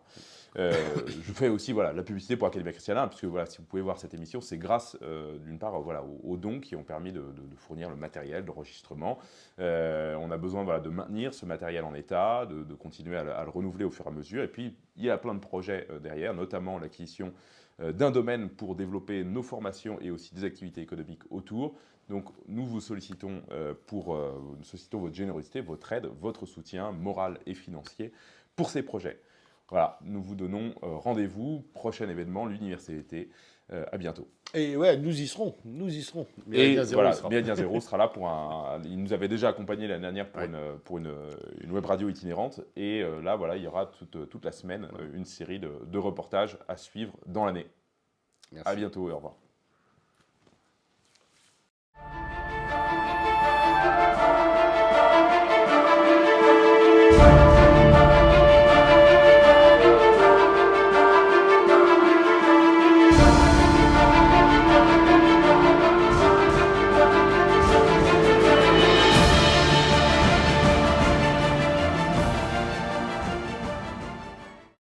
Euh, je fais aussi voilà, la publicité pour Academia Christiana, puisque voilà, si vous pouvez voir cette émission, c'est grâce euh, d'une part voilà, aux, aux dons qui ont permis de, de- de fournir le matériel d'enregistrement. On a besoin voilà, de maintenir ce matériel en état, de, de continuer à, le- à le renouveler au fur et à mesure. Et puis, il y a plein de projets derrière, notamment l'acquisition d'un domaine pour développer nos formations et aussi des activités économiques autour. Donc, nous vous sollicitons euh, pour euh, nous sollicitons votre générosité, votre aide, votre soutien moral et financier pour ces projets. Voilà, nous vous donnons euh, rendez-vous, prochain événement, l'université. À bientôt. Et ouais, nous y serons. Nous y serons. Et voilà, il sera. Zéro sera là pour un. Il nous avait déjà accompagné l'année dernière pour, Ouais. une, pour une, une web radio itinérante. Et là, voilà, il y aura toute, toute la semaine une série de, de reportages à suivre dans l'année. Merci. À bientôt et au revoir.